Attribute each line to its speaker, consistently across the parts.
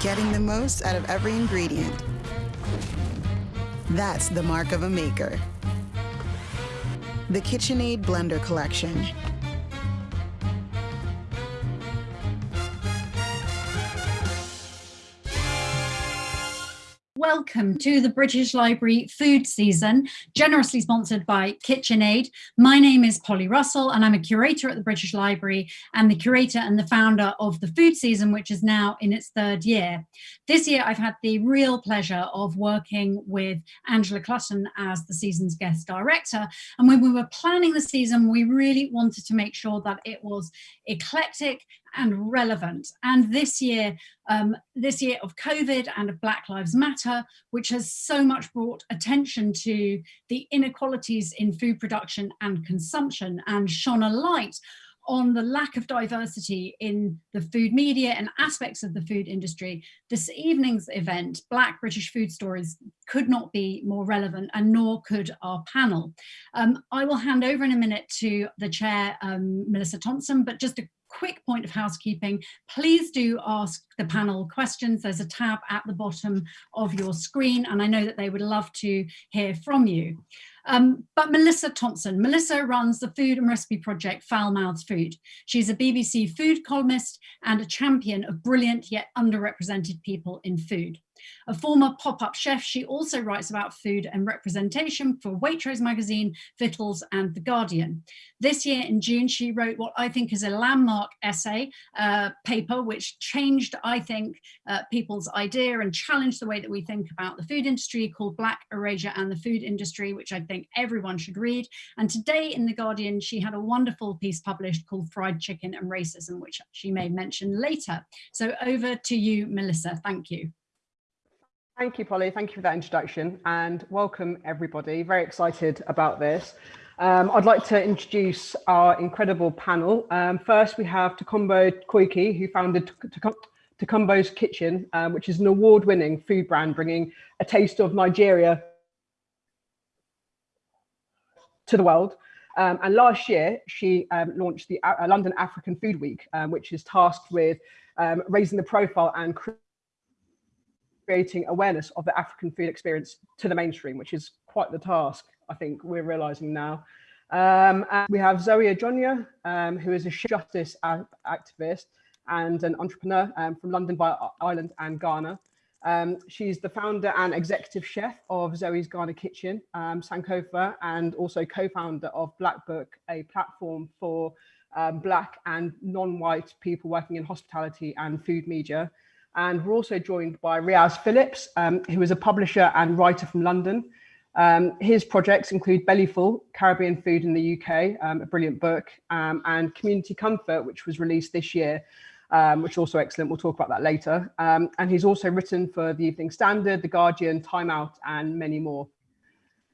Speaker 1: getting the most out of every ingredient. That's the mark of a maker. The KitchenAid Blender Collection.
Speaker 2: Welcome to the British Library food season, generously sponsored by KitchenAid. My name is Polly Russell and I'm a curator at the British Library and the curator and the founder of the food season, which is now in its third year. This year, I've had the real pleasure of working with Angela Clutton as the season's guest director. And when we were planning the season, we really wanted to make sure that it was eclectic and relevant. And this year, um, this year of COVID and of Black Lives Matter, which has so much brought attention to the inequalities in food production and consumption and shone a light on the lack of diversity in the food media and aspects of the food industry, this evening's event, Black British Food Stories, could not be more relevant and nor could our panel. Um, I will hand over in a minute to the chair, um, Melissa Thompson, but just a quick point of housekeeping, please do ask the panel questions. There's a tab at the bottom of your screen, and I know that they would love to hear from you. Um, but Melissa Thompson, Melissa runs the food and recipe project Fowl Mouths Food. She's a BBC food columnist and a champion of brilliant yet underrepresented people in food. A former pop-up chef, she also writes about food and representation for Waitrose magazine, Vittles and The Guardian. This year in June, she wrote what I think is a landmark essay uh, paper, which changed, I think, uh, people's idea and challenged the way that we think about the food industry called Black Erasure and the Food Industry, which I think everyone should read. And today in The Guardian, she had a wonderful piece published called Fried Chicken and Racism, which she may mention later. So over to you, Melissa. Thank you.
Speaker 3: Thank you, Polly. Thank you for that introduction and welcome everybody. Very excited about this. Um, I'd like to introduce our incredible panel. Um, first, we have Tokunbo Koiki, who founded Tokunbo's Kitchen, um, which is an award-winning food brand bringing a taste of Nigeria to the world. Um, and last year, she um, launched the uh, London African Food Week, um, which is tasked with raising the profile and creating awareness of the African food experience to the mainstream, which is quite the task, I think we're realizing now. Um, we have Zoe Adjonyoh, um, who is a justice activist and an entrepreneur um, from London by Ireland and Ghana. Um, she's the founder and executive chef of Zoe's Ghana Kitchen, um, Sankofa, and also co-founder of Black Book, a platform for um, Black and non-white people working in hospitality and food media. And we're also joined by Riaz Phillips, um, who is a publisher and writer from London. Um, his projects include Bellyful, Caribbean Food in the UK, um, a brilliant book, um, and Community Comfort, which was released this year, um, which is also excellent. We'll talk about that later. Um, and he's also written for the Evening Standard, The Guardian, Time Out, and many more.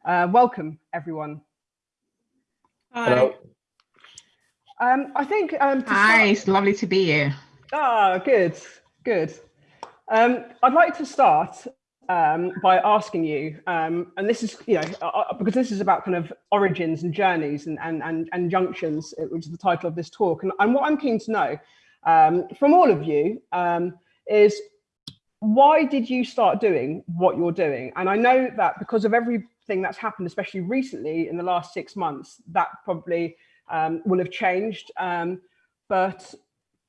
Speaker 3: Uh, welcome, everyone.
Speaker 4: Hi. Hello.
Speaker 3: I think.
Speaker 4: Hi, start... it's lovely to be here.
Speaker 3: Ah, good, good. Um, I'd like to start um, by asking you, um, and this is, you know, uh, uh, because this is about kind of origins and journeys and, and, and, and junctions, uh, which is the title of this talk. And, and what I'm keen to know um, from all of you um, is why did you start doing what you're doing? And I know that because of everything that's happened, especially recently in the last six months, that probably um, will have changed. Um, but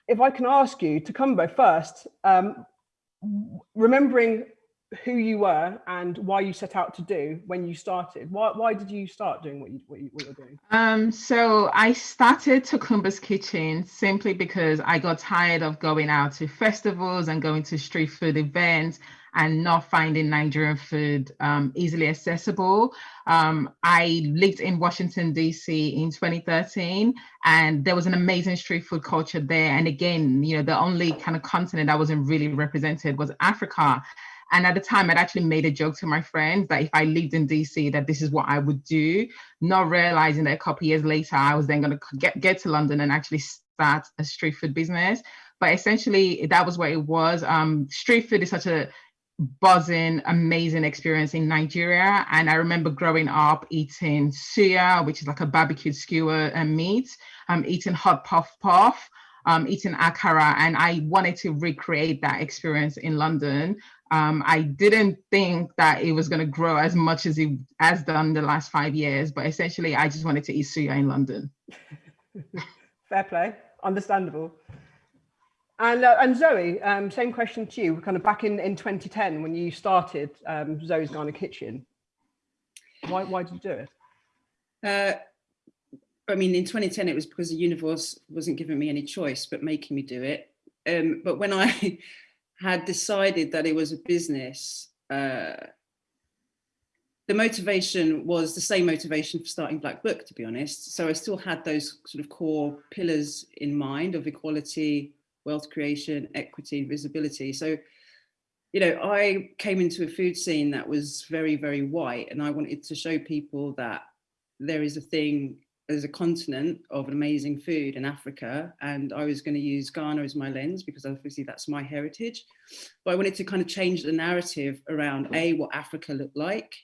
Speaker 3: if I can ask you Tokunbo first, um, remembering who you were and why you set out to do when you started. Why, why did you start doing what, you, what, you, what you're doing?
Speaker 4: Um, so I started Tokunbo's Kitchen simply because I got tired of going out to festivals and going to street food events and not finding Nigerian food um, easily accessible. Um, I lived in Washington, DC in 2013, and there was an amazing street food culture there. And again, you know, the only kind of continent that wasn't really represented was Africa. And at the time, I'd actually made a joke to my friends that if I lived in DC, that this is what I would do, not realizing that a couple years later, I was then going to get, get to London and actually start a street food business. But essentially, that was what it was. Um, street food is such a buzzing, amazing experience in Nigeria. And I remember growing up eating suya, which is like a barbecued skewer and meat, um, eating hot puff puff. um, eating akara, and I wanted to recreate that experience in London. Um, I didn't think that it was going to grow as much as it has done the last five years, but essentially, I just wanted to eat suya in London.
Speaker 3: Fair play, understandable. And, uh, and Zoe, um, same question to you, kind of back in, in 2010 when you started um, Zoe's Ghana Kitchen. Why, why did you do it?
Speaker 5: Uh, I mean, in 2010, it was because the universe wasn't giving me any choice but making me do it. Um, but when I had decided that it was a business, uh, the motivation was the same motivation for starting Black Book, to be honest. So I still had those sort of core pillars in mind of equality, wealth creation, equity, and visibility. So, you know, I came into a food scene that was very, very white, and I wanted to show people that there is a thing there's a continent of amazing food in Africa and I was going to use Ghana as my lens because obviously that's my heritage. But I wanted to kind of change the narrative around A, what Africa looked like,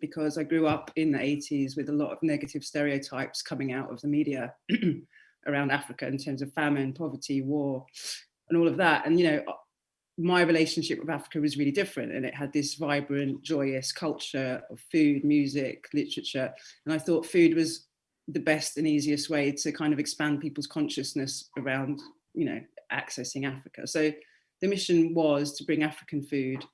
Speaker 5: because I grew up in the 80s with a lot of negative stereotypes coming out of the media around Africa in terms of famine, poverty, war, and all of that. And, you know, my relationship with Africa was really different and it had this vibrant, joyous culture of food, music, literature. And I thought food was the best and easiest way to kind of expand people's consciousness around, you know, accessing Africa. So the mission was to bring African food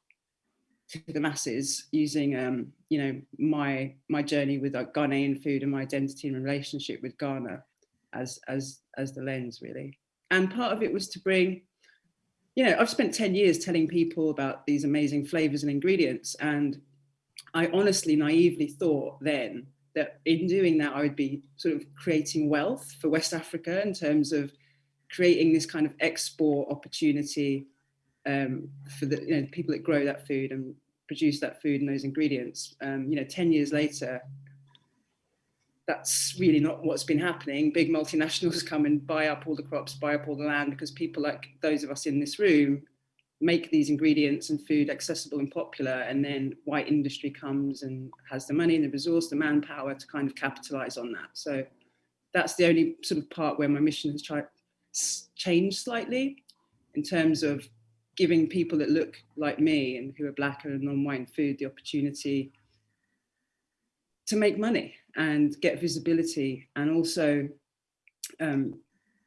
Speaker 5: to the masses using, um, you know, my my journey with like Ghanaian food and my identity and relationship with Ghana as as as the lens really. And part of it was to bring, you know, I've spent 10 years telling people about these amazing flavors and ingredients. And I honestly naively thought then that in doing that, I would be sort of creating wealth for West Africa in terms of creating this kind of export opportunity um, for the you know, people that grow that food and produce that food and those ingredients. Um, you know, 10 years later, that's really not what's been happening. Big multinationals come and buy up all the crops, buy up all the land because people like those of us in this room make these ingredients and food accessible and popular and then white industry comes and has the money and the resource the manpower to kind of capitalize on that. So that's the only sort of part where my mission has tried changed slightly in terms of giving people that look like me and who are black and non-white in food the opportunity to make money and get visibility and also um,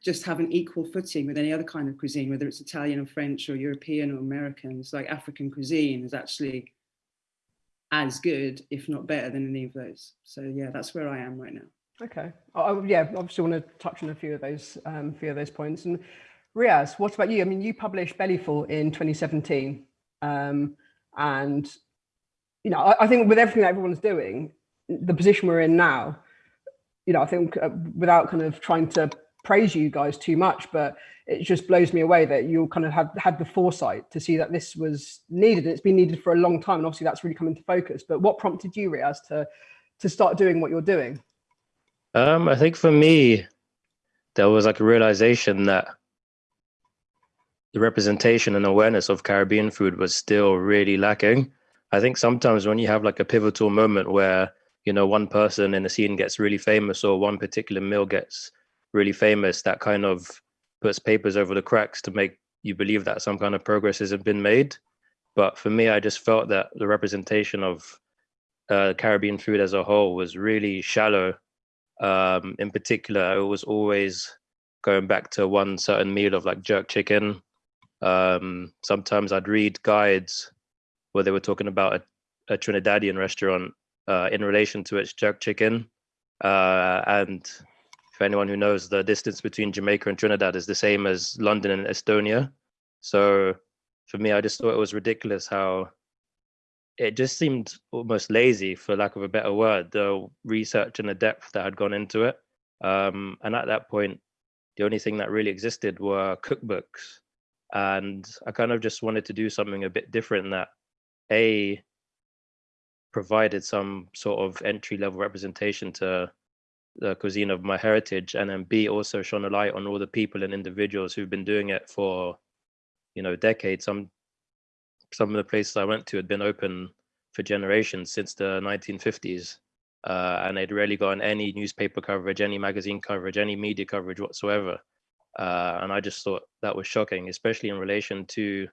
Speaker 5: just have an equal footing with any other kind of cuisine, whether it's Italian or French or European or American. It's like African cuisine is actually as good, if not better than any of those. So yeah, that's where I am right now.
Speaker 3: Okay. I, yeah, obviously want to touch on a few of those, um, few of those points. And Riaz, what about you? I mean, you published Bellyful in 2017. Um, and, you know, I, I think with everything that everyone's doing, the position we're in now, you know, I think uh, without kind of trying to praise you guys too much, but it just blows me away that you kind of have had the foresight to see that this was needed. It's been needed for a long time, and obviously that's really come into focus. But what prompted you, Riaz, to to start doing what you're doing?
Speaker 6: Um, I think for me, there was like a realization that the representation and awareness of Caribbean food was still really lacking. I think sometimes when you have like a pivotal moment where you know one person in the scene gets really famous or one particular meal gets really famous that kind of puts papers over the cracks to make you believe that some kind of progress has been made. But for me, I just felt that the representation of uh, Caribbean food as a whole was really shallow. Um, in particular, it was always going back to one certain meal of like jerk chicken. Um, sometimes I'd read guides where they were talking about a, a Trinidadian restaurant uh, in relation to its jerk chicken. Uh, and for anyone who knows, the distance between Jamaica and Trinidad is the same as London and Estonia. So for me, I just thought it was ridiculous how it just seemed almost lazy, for lack of a better word, the research and the depth that had gone into it. Um, and at that point, the only thing that really existed were cookbooks. And I kind of just wanted to do something a bit different that A, provided some sort of entry level representation to the cuisine of my heritage and then b also shone a light on all the people and individuals who've been doing it for you know decades. Some some of the places i went to had been open for generations since the 1950s uh, and they'd rarely gotten any newspaper coverage any magazine coverage any media coverage whatsoever. Uh, and I just thought that was shocking, especially in relation to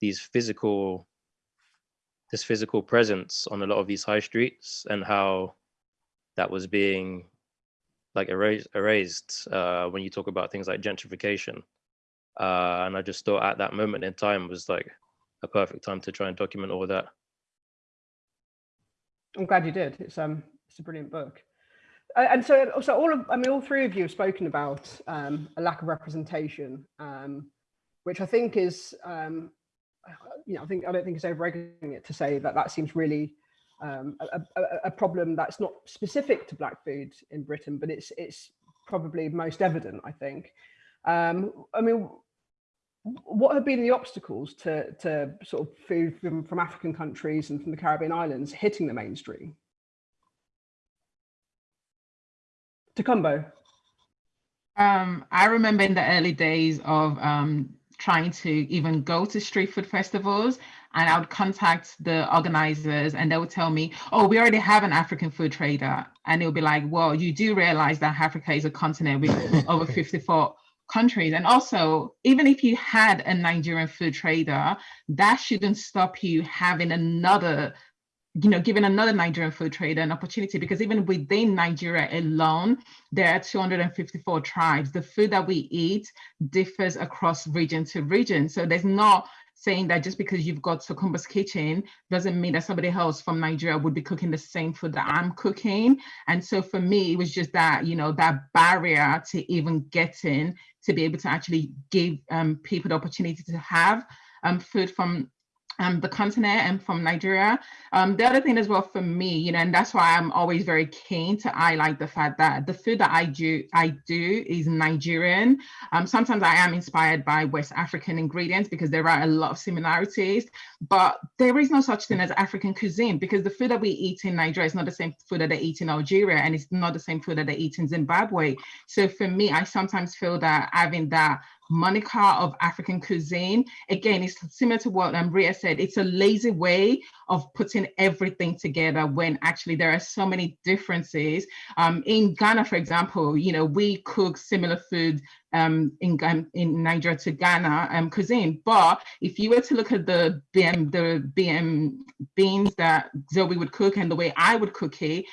Speaker 6: these physical, this physical presence on a lot of these high streets and how that was being like erased, erased uh, when you talk about things like gentrification. Uh, and I just thought at that moment in time was like a perfect time to try and document all that.
Speaker 3: I'm glad you did. It's um, it's a brilliant book. Uh, and so, so all of, I mean, all three of you have spoken about um, a lack of representation, um, which I think is, um, you know, I think I don't think it's overegging it to say that that seems really um, a, a, a, problem that's not specific to black food in Britain, but it's it's probably most evident. I think. Um, I mean, what have been the obstacles to to sort of food from, from African countries and from the Caribbean islands hitting the mainstream? Tokunbo.
Speaker 4: Um, I remember in the early days of um, trying to even go to street food festivals and I would contact the organizers and they would tell me, oh, we already have an African food trader. And it would be like, well, you do realize that Africa is a continent with over 54 countries. And also, even if you had a Nigerian food trader, that shouldn't stop you having another you know, giving another Nigerian food trader an opportunity because even within Nigeria alone, there are 254 tribes. The food that we eat differs across region to region. So there's not saying that just because you've got Tokunbo's kitchen doesn't mean that somebody else from Nigeria would be cooking the same food that I'm cooking. And so for me, it was just that, you know, that barrier to even getting to be able to actually give um, people the opportunity to have um, food from um, the continent and from Nigeria. Um, the other thing as well for me, you know, and that's why I'm always very keen to highlight the fact that the food that I do, I do is Nigerian. Um, sometimes I am inspired by West African ingredients because there are a lot of similarities, but there is no such thing as African cuisine because the food that we eat in Nigeria is not the same food that they eat in Algeria and it's not the same food that they eat in Zimbabwe. So for me, I sometimes feel that having that moniker of African cuisine. Again, it's similar to what um, Riaz said. It's a lazy way of putting everything together when actually there are so many differences. Um, in Ghana, for example, you know, we cook similar food um, in, in Nigeria to Ghana um, cuisine. But if you were to look at the BM, the BM beans that Zoe would cook and the way I would cook it,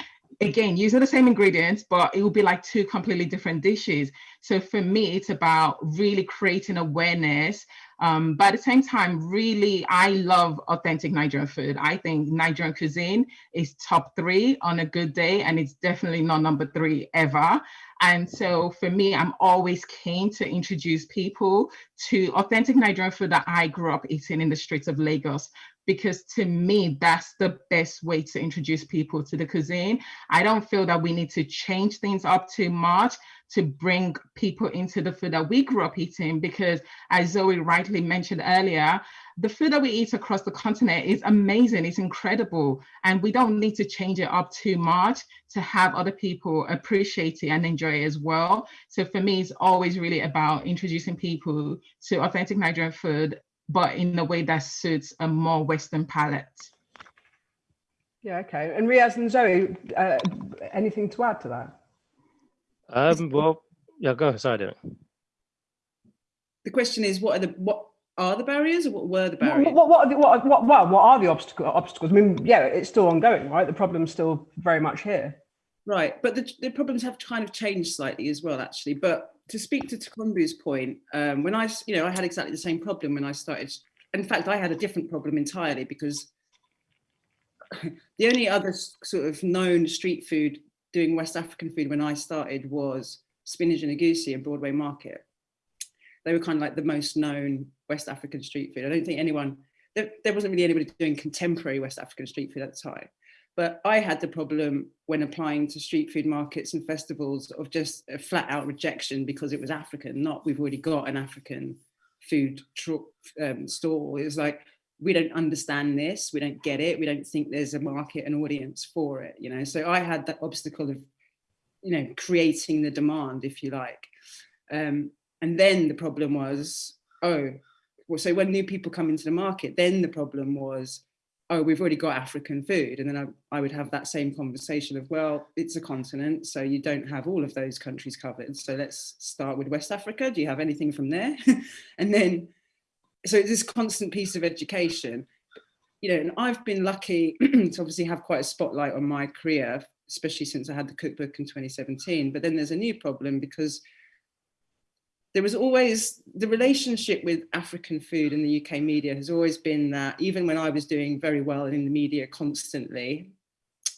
Speaker 4: again using the same ingredients but it will be like two completely different dishes. So for me it's about really creating awareness. Um, but at the same time really i love authentic nigerian food. I think nigerian cuisine is top three on a good day and it's definitely not number three ever. And so for me i'm always keen to introduce people to authentic nigerian food that i grew up eating in the streets of lagos because to me, that's the best way to introduce people to the cuisine. I don't feel that we need to change things up too much to bring people into the food that we grew up eating because as Zoe rightly mentioned earlier, the food that we eat across the continent is amazing, it's incredible. And we don't need to change it up too much to have other people appreciate it and enjoy it as well. So for me, it's always really about introducing people to authentic Nigerian food but in a way that suits a more Western palate.
Speaker 3: Yeah, okay. And Riaz and Zoe, uh, anything to add to that?
Speaker 6: Um, well, yeah, go ahead.
Speaker 5: Sorry, The question is, what are the what are the barriers, or what were the barriers?
Speaker 3: What what what what, what, what, what are the obstacle, obstacles? I mean, yeah, it's still ongoing, right? The problem's still very much here.
Speaker 5: Right, but the, the problems have kind of changed slightly as well, actually. But to speak to Tokunbo's point, um, when I, you know, I had exactly the same problem when I started. In fact, I had a different problem entirely because the only other sort of known street food doing West African food when I started was Spinach and Egusi in Broadway Market. They were kind of like the most known West African street food. I don't think anyone, there, there wasn't really anybody doing contemporary West African street food at the time. But I had the problem when applying to street food markets and festivals of just a flat out rejection because it was African, not we've already got an African food um, store. It was like, we don't understand this, we don't get it, we don't think there's a market and audience for it, you know? So I had that obstacle of, you know, creating the demand, if you like. Um, and then the problem was, oh, well, so when new people come into the market, then the problem was, oh, we've already got African food. And then I, I would have that same conversation of, well, it's a continent, so you don't have all of those countries covered. So let's start with West Africa. Do you have anything from there? and then, so it's this constant piece of education, you know, and I've been lucky to obviously have quite a spotlight on my career, especially since I had the cookbook in 2017. But then there's a new problem because there was always the relationship with African food in the UK media has always been that even when I was doing very well in the media constantly,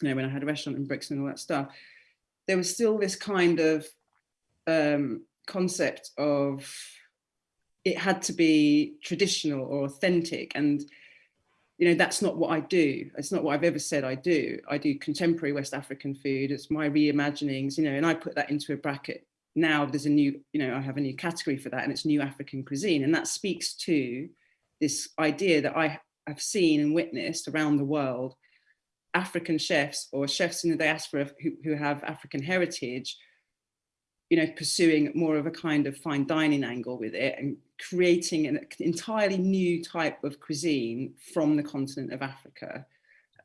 Speaker 5: you know, when I had a restaurant in Brixton and all that stuff, there was still this kind of um, concept of it had to be traditional or authentic. And you know that's not what I do. It's not what I've ever said I do. I do contemporary West African food. It's my reimaginings you know and I put that into a bracket now there's a new, you know, I have a new category for that and it's new African cuisine. And that speaks to this idea that I have seen and witnessed around the world, African chefs or chefs in the diaspora who, who have African heritage, you know, pursuing more of a kind of fine dining angle with it and creating an entirely new type of cuisine from the continent of Africa.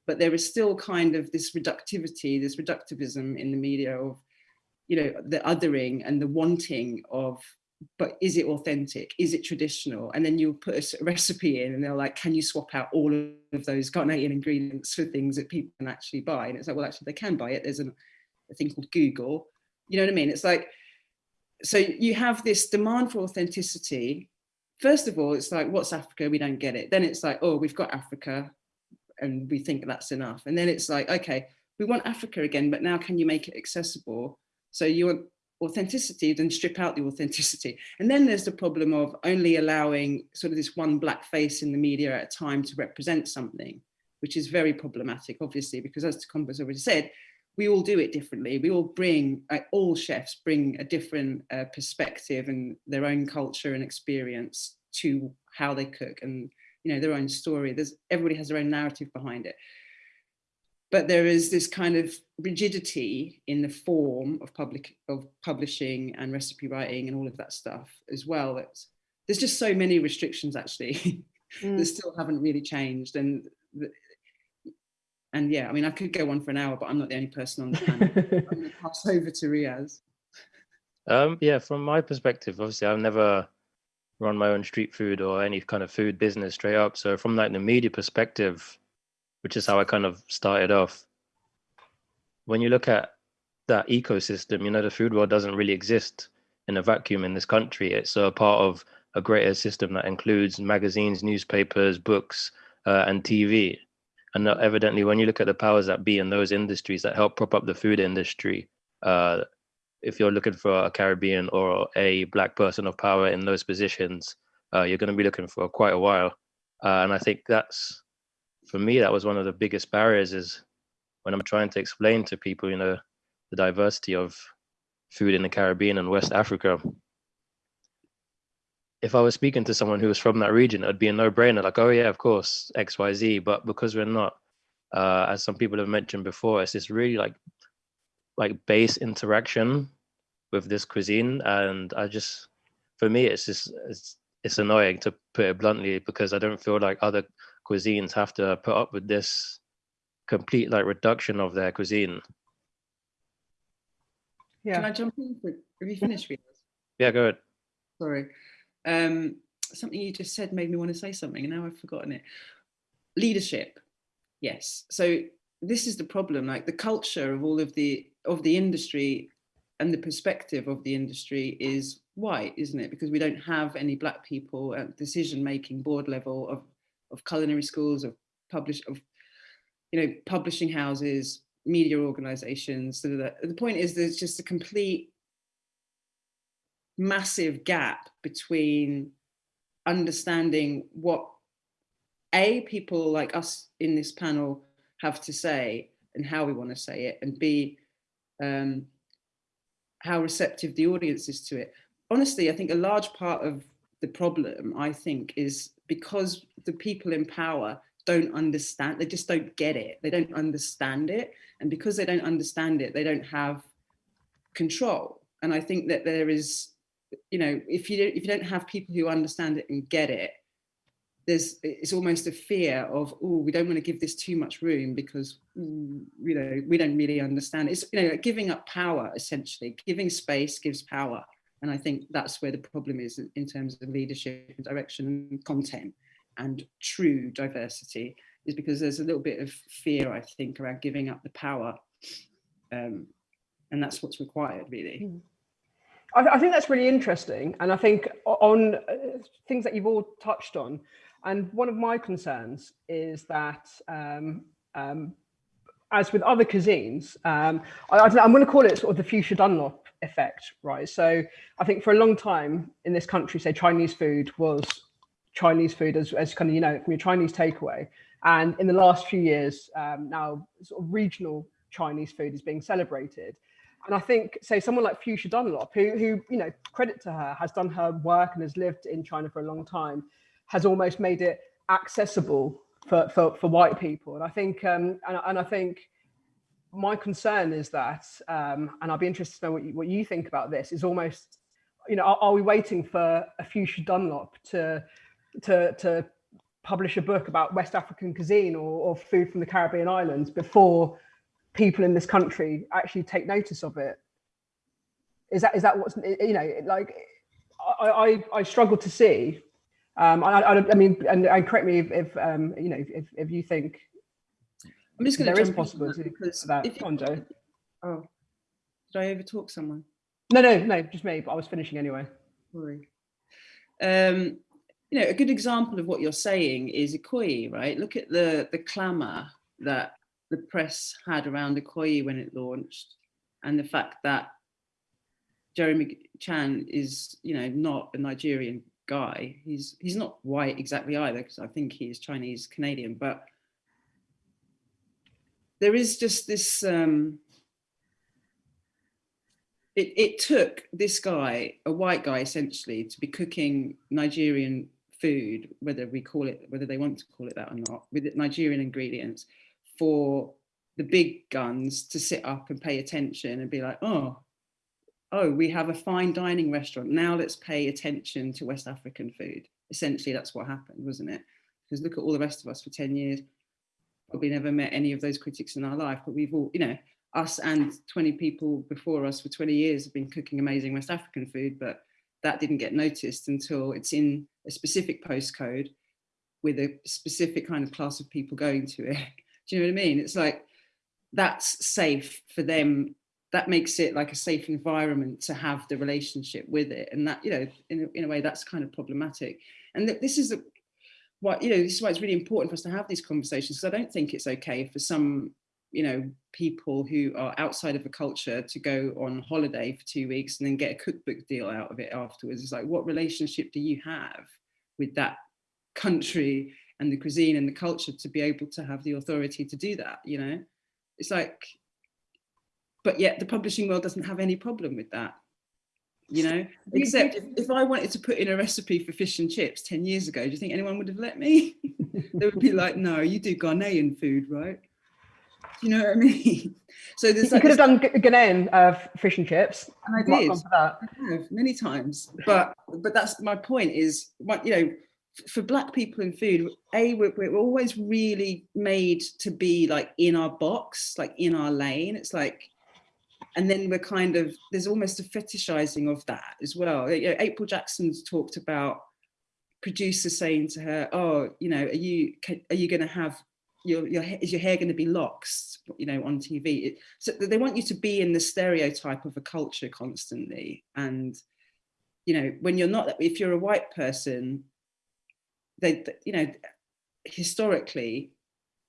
Speaker 5: But there is still kind of this reductivity, this reductivism in the media of you know, the othering and the wanting of, but is it authentic? Is it traditional? And then you'll put a recipe in and they're like, can you swap out all of those Ghanaian ingredients for things that people can actually buy? And it's like, well, actually they can buy it. There's an, a thing called Google. You know what I mean? It's like, so you have this demand for authenticity. First of all, it's like, what's Africa? We don't get it. Then it's like, oh, we've got Africa and we think that's enough. And then it's like, okay, we want Africa again, but now can you make it accessible? So you want authenticity, then strip out the authenticity. And then there's the problem of only allowing sort of this one black face in the media at a time to represent something, which is very problematic, obviously, because as Tokunbo's already said, we all do it differently. We all bring, uh, all chefs bring a different uh, perspective and their own culture and experience to how they cook and, you know, their own story. There's, everybody has their own narrative behind it but there is this kind of rigidity in the form of public of publishing and recipe writing and all of that stuff as well. It's, there's just so many restrictions actually mm. that still haven't really changed. And and yeah, I mean, I could go on for an hour, but I'm not the only person on the panel. I'm going to pass over to Riaz.
Speaker 6: Um, yeah, from my perspective, obviously, I've never run my own street food or any kind of food business straight up. So from like the media perspective, which is how I kind of started off. When you look at that ecosystem, you know, the food world doesn't really exist in a vacuum in this country. It's a part of a greater system that includes magazines, newspapers, books, uh, and TV. And evidently, when you look at the powers that be in those industries that help prop up the food industry, uh, if you're looking for a Caribbean or a black person of power in those positions, uh, you're going to be looking for quite a while. Uh, and I think that's for me, that was one of the biggest barriers is when I'm trying to explain to people, you know, the diversity of food in the Caribbean and West Africa. If I was speaking to someone who was from that region, it'd be a no-brainer, like, oh yeah, of course, X, Y, Z. But because we're not, uh, as some people have mentioned before, it's this really like, like base interaction with this cuisine, and I just, for me, it's just it's it's annoying to put it bluntly because I don't feel like other cuisines have to put up with this complete like reduction of their cuisine.
Speaker 5: Yeah. Can I jump in? For, have you finished? With
Speaker 6: yeah, go ahead.
Speaker 5: Sorry. Um, something you just said made me want to say something and now I've forgotten it. Leadership. Yes. So this is the problem, like the culture of all of the of the industry and the perspective of the industry is white, isn't it? Because we don't have any black people at decision making board level of of culinary schools, of publish of you know publishing houses, media organizations. So that, the point is there's just a complete massive gap between understanding what a people like us in this panel have to say and how we want to say it and b um, how receptive the audience is to it honestly i think a large part of the problem i think is because the people in power don't understand, they just don't get it. They don't understand it. And because they don't understand it, they don't have control. And I think that there is, you know, if you, if you don't have people who understand it and get it, there's it's almost a fear of oh we don't want to give this too much room because you know we don't really understand it's you know giving up power essentially giving space gives power and i think that's where the problem is in terms of leadership and direction and content and true diversity is because there's a little bit of fear i think around giving up the power um, and that's what's required really
Speaker 3: hmm. I, I think that's really interesting and i think on uh, things that you've all touched on and one of my concerns is that, um, um, as with other cuisines, um, I am going to call it sort of the Fuchsia Dunlop effect, right? So I think for a long time in this country, say Chinese food was Chinese food as, as kind of, you know, from your Chinese takeaway. And in the last few years, um, now sort of regional Chinese food is being celebrated. And I think, say, someone like Fuchsia Dunlop, who, who, you know, credit to her, has done her work and has lived in China for a long time, has almost made it accessible for, for, for white people. And I think, um, and, and I think my concern is that, um, and I'll be interested to know what you, what you think about this, is almost, you know, are, are we waiting for a Fuchsia Dunlop to, to, to publish a book about West African cuisine or, or food from the Caribbean islands before people in this country actually take notice of it? Is that, is that what's, you know, like, I, I, I struggle to see um, I, I, I, mean, and, and, correct me if, if um, you know if, if you think
Speaker 5: I'm just going to.
Speaker 3: there is possibility because that. If you, on, Joe.
Speaker 5: Oh, did I overtalk someone?
Speaker 3: No, no, no, just me. But I was finishing anyway.
Speaker 5: Sorry. Um, you know, a good example of what you're saying is Ikoyi, right? Look at the the clamour that the press had around Ikoyi when it launched, and the fact that Jeremy Chan is, you know, not a Nigerian guy. He's he's not white exactly either, because I think he is Chinese Canadian, but there is just this um, it, it took this guy, a white guy essentially, to be cooking Nigerian food, whether we call it, whether they want to call it that or not, with Nigerian ingredients, for the big guns to sit up and pay attention and be like, oh, oh, we have a fine dining restaurant. Now let's pay attention to West African food. Essentially, that's what happened, wasn't it? Because look at all the rest of us for 10 years. Probably never met any of those critics in our life, but we've all, you know, us and 20 people before us for 20 years have been cooking amazing West African food, but that didn't get noticed until it's in a specific postcode with a specific kind of class of people going to it. Do you know what I mean? It's like, that's safe for them that makes it like a safe environment to have the relationship with it and that you know in a, in a way that's kind of problematic and th this is a, what you know this is why it's really important for us to have these conversations because I don't think it's okay for some you know people who are outside of a culture to go on holiday for two weeks and then get a cookbook deal out of it afterwards. It's like what relationship do you have with that country and the cuisine and the culture to be able to have the authority to do that you know? It's like but yet the publishing world doesn't have any problem with that you know? Except if, if, i wanted to put in a recipe for fish and chips 10 years ago do you think anyone would have let me? They would be like no you do ghanaian food right? Do you know what i mean?
Speaker 3: So there's you like could have done ghanaian uh, fish and chips.
Speaker 5: And i did. I have many times. But but that's my point is what you know for black people in food a we're, we're always really made to be like in our box like in our lane. It's like and then we're kind of there's almost a fetishizing of that as well. You know, april jackson's talked about producers saying to her oh you know are you are you going to have your your is your hair going to be locks you know on tv it, so they want you to be in the stereotype of a culture constantly. And you know when you're not if you're a white person they you know historically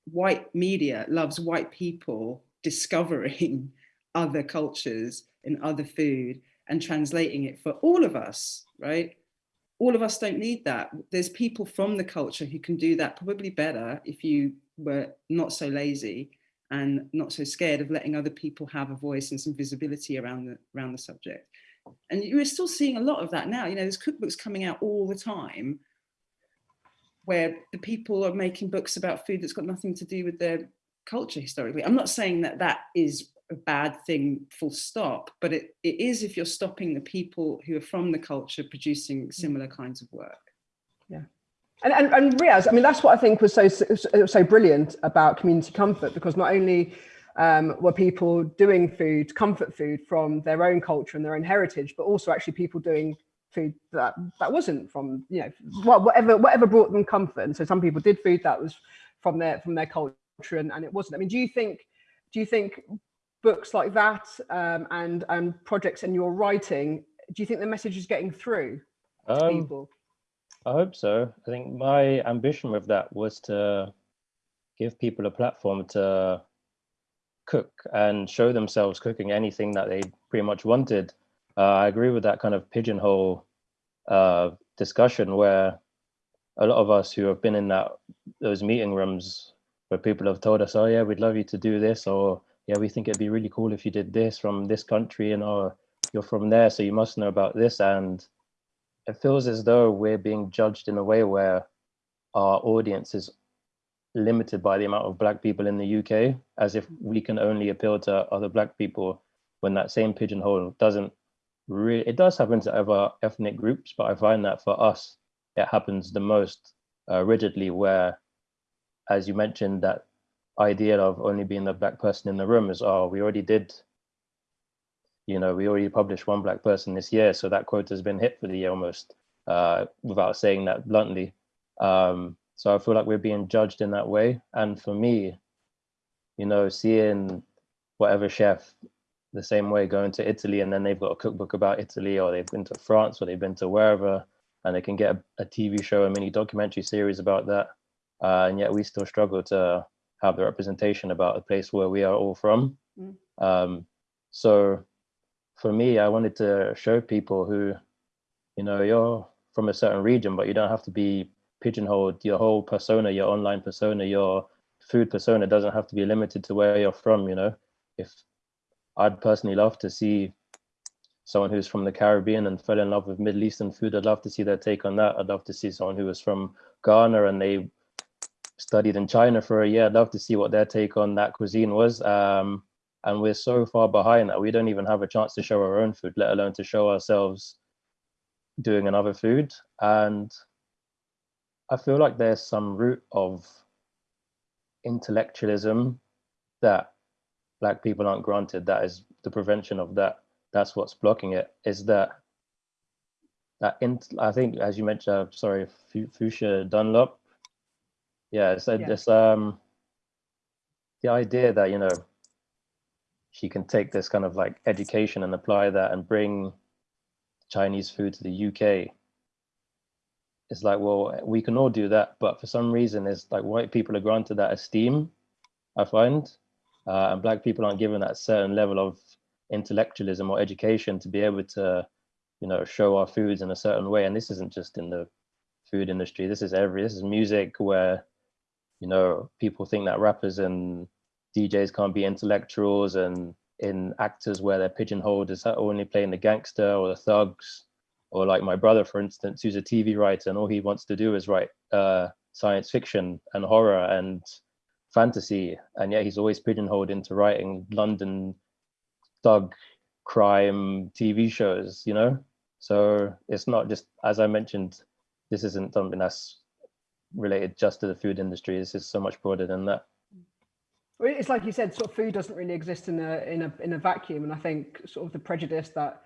Speaker 5: white media loves white people discovering other cultures in other food and translating it for all of us, right? All of us don't need that. There's people from the culture who can do that probably better if you were not so lazy and not so scared of letting other people have a voice and some visibility around the, around the subject. And you're still seeing a lot of that now. You know, there's cookbooks coming out all the time where the people are making books about food that's got nothing to do with their culture historically. I'm not saying that that is a bad thing full stop but it, it is if you're stopping the people who are from the culture producing mm. similar kinds of work
Speaker 3: yeah And, and, and Riaz, I mean, that's what I think was so, so, so brilliant about community comfort, because not only um, were people doing food, comfort food from their own culture and their own heritage, but also actually people doing food that that wasn't from you know whatever whatever brought them comfort. And so some people did food that was from their from their culture and, and it wasn't. I mean, do you think do you think books like that um, and and projects and your writing, do you think the message is getting through to
Speaker 6: Um,
Speaker 3: people?
Speaker 6: I hope so. I think my ambition with that was to give people a platform to cook and show themselves cooking anything that they pretty much wanted. Uh, I agree with that kind of pigeonhole uh, discussion where a lot of us who have been in that those meeting rooms where people have told us, "Oh yeah, we'd love you to do this," or "Yeah, we think it'd be really cool if you did this from this country," and "Oh, you're from there, so you must know about this." And it feels as though we're being judged in a way where our audience is limited by the amount of black people in the UK, as if we can only appeal to other black people when that same pigeonhole doesn't really, it does happen to other ethnic groups, but I find that for us, it happens the most uh, rigidly where, as you mentioned, that idea of only being the black person in the room is, oh, we already did, you know, we already published one black person this year, so that quota has been hit for the year almost, uh, without saying that bluntly. Um, so I feel like we're being judged in that way. And for me, you know, seeing whatever chef the same way going to Italy and then they've got a cookbook about Italy or they've been to France or they've been to wherever and they can get a, a TV show, a mini documentary series about that. Uh, and yet we still struggle to have the representation about a place where we are all from.
Speaker 3: Mm.
Speaker 6: Um, so for me, I wanted to show people who, you know, you're from a certain region, but you don't have to be pigeonholed. Your whole persona, your online persona, your food persona doesn't have to be limited to where you're from, you know. If I'd personally love to see someone who's from the Caribbean and fell in love with Middle Eastern food, I'd love to see their take on that. I'd love to see someone who was from Ghana and they studied in China for a year. I'd love to see what their take on that cuisine was. Um, and we're so far behind that we don't even have a chance to show our own food, let alone to show ourselves doing another food. And I feel like there's some root of intellectualism that black people aren't granted. That is the prevention of that. That's what's blocking it. Is that that in, I think, as you mentioned, uh, sorry, Fuchsia Dunlop. Yeah, it's
Speaker 3: Yeah.
Speaker 6: this um the idea that you know she can take this kind of like education and apply that and bring Chinese food to the UK. It's like, well, we can all do that, but for some reason, it's like white people are granted that esteem. I find, uh, and black people aren't given that certain level of intellectualism or education to be able to, you know, show our foods in a certain way. And this isn't just in the food industry. This is every. This is music where, you know, people think that rappers and DJs can't be intellectuals, and in actors where they're pigeonholed as only playing the gangster or the thugs, or like my brother, for instance, who's a TV writer and all he wants to do is write uh, science fiction and horror and fantasy, and yet he's always pigeonholed into writing London thug crime TV shows, you know? So it's not just, as I mentioned, this isn't something that's related just to the food industry. This is so much broader than that.
Speaker 3: It's like you said, sort of food doesn't really exist in a in a in a vacuum, and I think sort of the prejudice that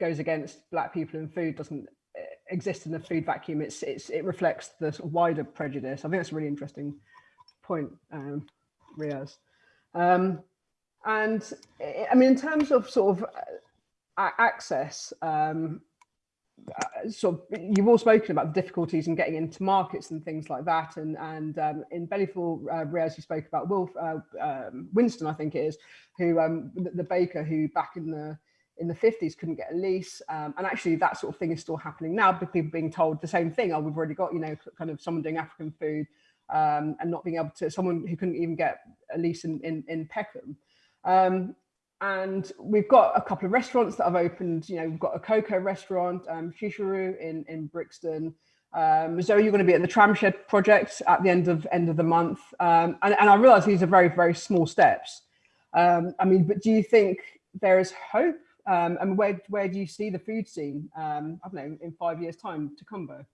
Speaker 3: goes against black people in food doesn't eh, exist in the food vacuum. It's it's it reflects the sort of wider prejudice. I think that's a really interesting point, um, Riaz. Um, and eh, I mean, in terms of sort of uh, access, um, sort of, you've all spoken about the difficulties in getting into markets and things like that. And and um, in Bellyful, uh, Riaz, you spoke about Wolf uh, um, Winston, I think it is, who um, the, the baker who back in the in the 50s couldn't get a lease. Um, and actually that sort of thing is still happening now, but people being told the same thing. Oh, we've already got, you know, kind of someone doing African food um, and not being able to, someone who couldn't even get a lease in, in, in Peckham. And we've got a couple of restaurants that have opened. You know, we've got Akoko restaurant, um, Chishuru in in Brixton. Um, Zoe, you're going to be at the Tramshed project at the end of end of the month, um, and and I realise these are very very small steps. Um, I mean, but do you think there is hope? Um, and where where do you see the food scene? Um, I don't know in five years' time Tokunbo.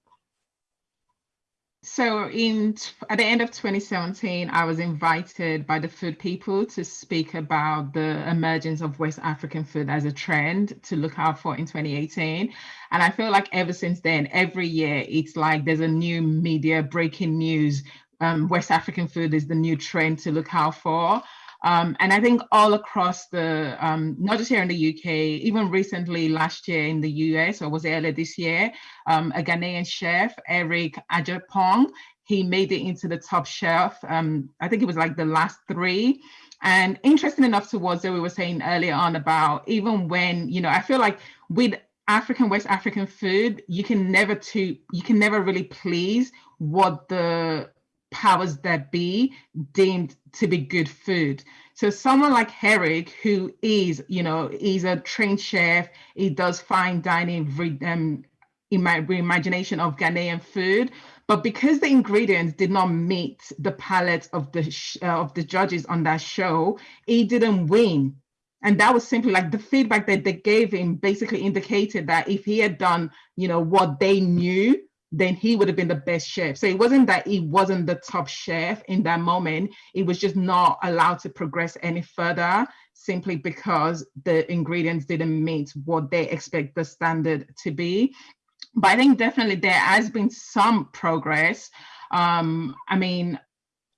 Speaker 4: So in at the end of 2017, I was invited by the Food People to speak about the emergence of West African food as a trend to look out for in 2018. And I feel like ever since then, every year it's like there's a new media breaking news. Um, West African food is the new trend to look out for. Um, and I think all across the, um, not just here in the UK, even recently last year in the US, or was earlier this year, um, a Ghanaian chef, Eric Adjepong, he made it into the top chef. Um, I think it was like the last three. And interesting enough to what we were saying earlier on about even when, you know, I feel like with African, West African food, you can never to, you can never really please what the powers that be deemed to be good food. So someone like Herrick, who is, you know, he's a trained chef, he does fine dining, um, reimagination of Ghanaian food, but because the ingredients did not meet the palate of the uh, of the judges on that show, he didn't win. And that was simply like the feedback that they gave him basically indicated that if he had done, you know, what they knew, then he would have been the best chef. So it wasn't that he wasn't the top chef in that moment. It was just not allowed to progress any further simply because the ingredients didn't meet what they expect the standard to be. But I think definitely there has been some progress. Um, I mean,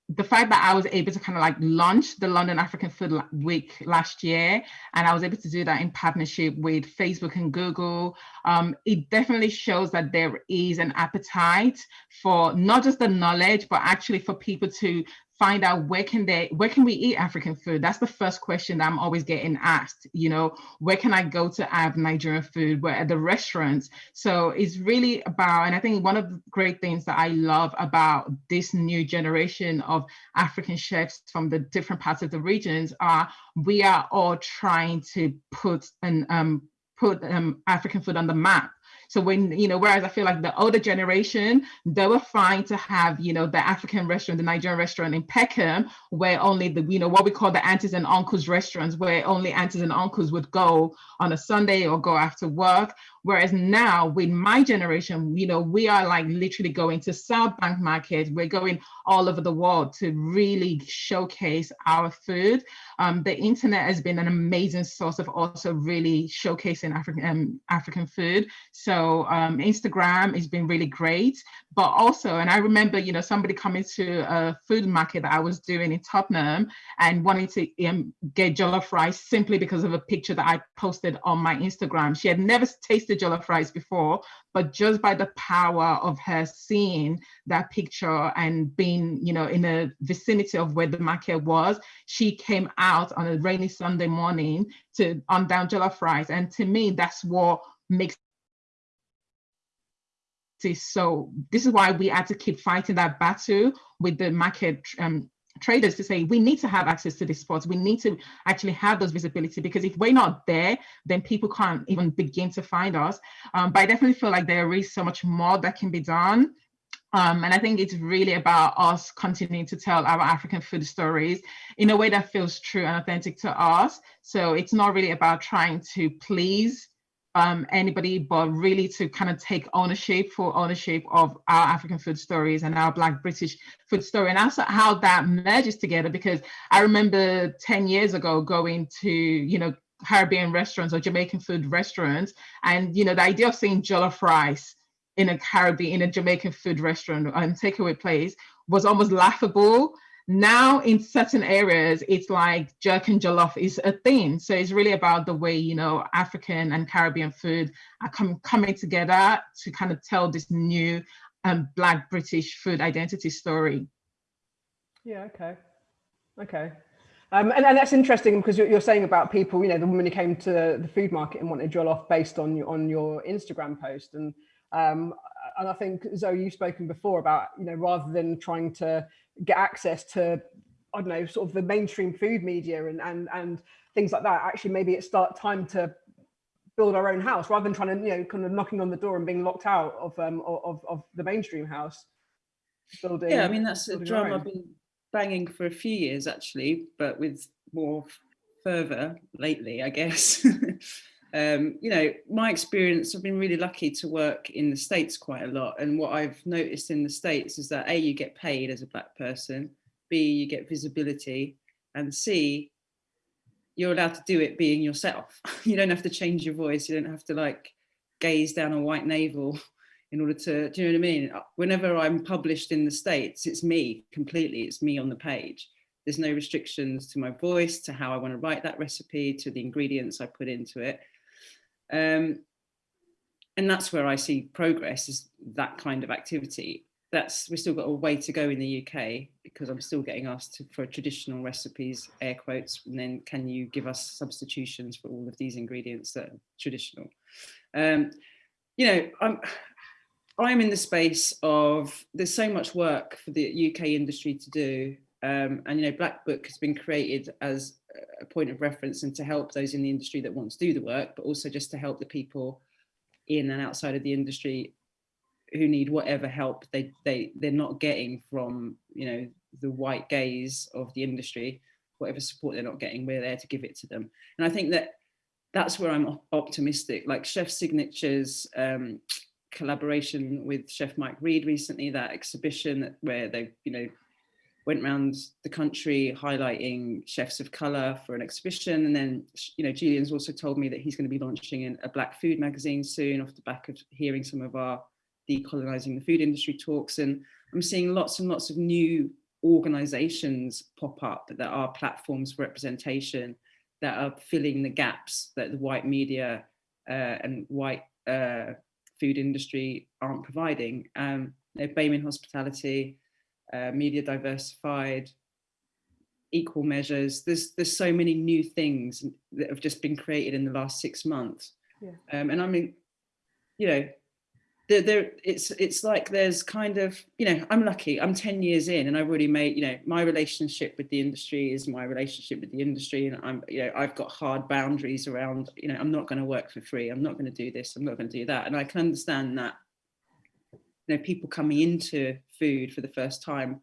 Speaker 4: the fact that I was able to kind of like launch the London African Food Week last year, and I was able to do that in partnership with Facebook and Google, um, it definitely shows that there is an appetite for not just the knowledge, but actually for people to find out where can they where can we eat african food? That's the first question that i'm always getting asked you know where can i go to have nigerian food? Where at the restaurants. So it's really about and i think one of the great things that i love about this new generation of african chefs from the different parts of the regions are we are all trying to put an um put um, African food on the map so when, you know, whereas I feel like the older generation, they were fine to have, you know, the African restaurant, the Nigerian restaurant in Peckham, where only the, you know, what we call the aunties and uncles restaurants, where only aunties and uncles would go on a Sunday or go after work. Whereas now with my generation, you know, we are like literally going to South Bank Market. We're going all over the world to really showcase our food. Um, the internet has been an amazing source of also really showcasing African um, African food. So um, Instagram has been really great, but also, and I remember, you know, somebody coming to a food market that I was doing in Tottenham and wanting to um, get jollof rice simply because of a picture that I posted on my Instagram. She had never tasted jollof rice before, but just by the power of her seeing that picture and being, you know, in the vicinity of where the market was, she came out on a rainy Sunday morning to on down jollof rice. And to me, that's what makes so this is why we had to keep fighting that battle with the market um, traders to say we need to have access to these spots. We need to actually have those visibility because if we're not there then people can't even begin to find us. Um, but i definitely feel like there is so much more that can be done. Um, and I think it's really about us continuing to tell our African food stories in a way that feels true and authentic to us. So it's not really about trying to please um, anybody, but really to kind of take ownership for ownership of our African food stories and our Black British food story, and also how that merges together. Because I remember 10 years ago going to, you know, Caribbean restaurants or Jamaican food restaurants, and you know, the idea of seeing jollof rice in a Caribbean, in a Jamaican food restaurant and takeaway place was almost laughable now in certain areas it's like jerk and jollof is a thing. So it's really about the way you know african and caribbean food are com- coming together to kind of tell this new um, black british food identity story.
Speaker 3: Yeah okay. Okay. Um, and, and that's interesting because you're, you're, saying about people, you know, the woman who came to the food market and wanted jollof based on your, on your Instagram post. And um, and I think Zoe, you've spoken before about, you know, rather than trying to get access to I don't know, sort of the mainstream food media and and and things like that. Actually, maybe it's start time to build our own house rather than trying to you know kind of knocking on the door and being locked out of um of of the mainstream house.
Speaker 5: Building. Yeah, I mean that's a drum I've been banging for a few years actually, but with more fervor lately, I guess. um, you know, my experience, I've been really lucky to work in the States quite a lot. And what I've noticed in the States is that A, you get paid as a black person, B, you get visibility, and C, you're allowed to do it being yourself. you don't have to change your voice. You don't have to like gaze down a white navel in order to, do you know what I mean? Whenever I'm published in the States, it's me completely, it's me on the page. There's no restrictions to my voice, to how I want to write that recipe, to the ingredients I put into it. Um, and that's where I see progress is that kind of activity. That's we've still got a way to go in the UK because I'm still getting asked to, for traditional recipes, air quotes, and then can you give us substitutions for all of these ingredients that are traditional? Um, you know, I'm I'm in the space of there's so much work for the UK industry to do, um, and you know, Black Book has been created as a point of reference and to help those in the industry that want to do the work, but also just to help the people in and outside of the industry who need whatever help they they they're not getting from you know the white gaze of the industry whatever support they're not getting we're there to give it to them. And i think that that's where i'm optimistic. Like chef signatures um, collaboration with chef mike reed recently that exhibition where they you know went around the country highlighting chefs of color for an exhibition. And then, you know, Julian's also told me that he's going to be launching a black food magazine soon off the back of hearing some of our decolonizing the food industry talks. And I'm seeing lots and lots of new organizations pop up that are platforms for representation that are filling the gaps that the white media uh, and white uh, food industry aren't providing. Um, you know, Bayman Hospitality, uh, media diversified, equal measures. There's there's so many new things that have just been created in the last six months. Yeah. Um, and I mean, you know, there, there it's it's like there's kind of you know I'm lucky I'm 10 years in and I've already made you know my relationship with the industry is my relationship with the industry and I'm you know I've got hard boundaries around you know I'm not going to work for free I'm not going to do this I'm not going to do that and I can understand that you know, people coming into food for the first time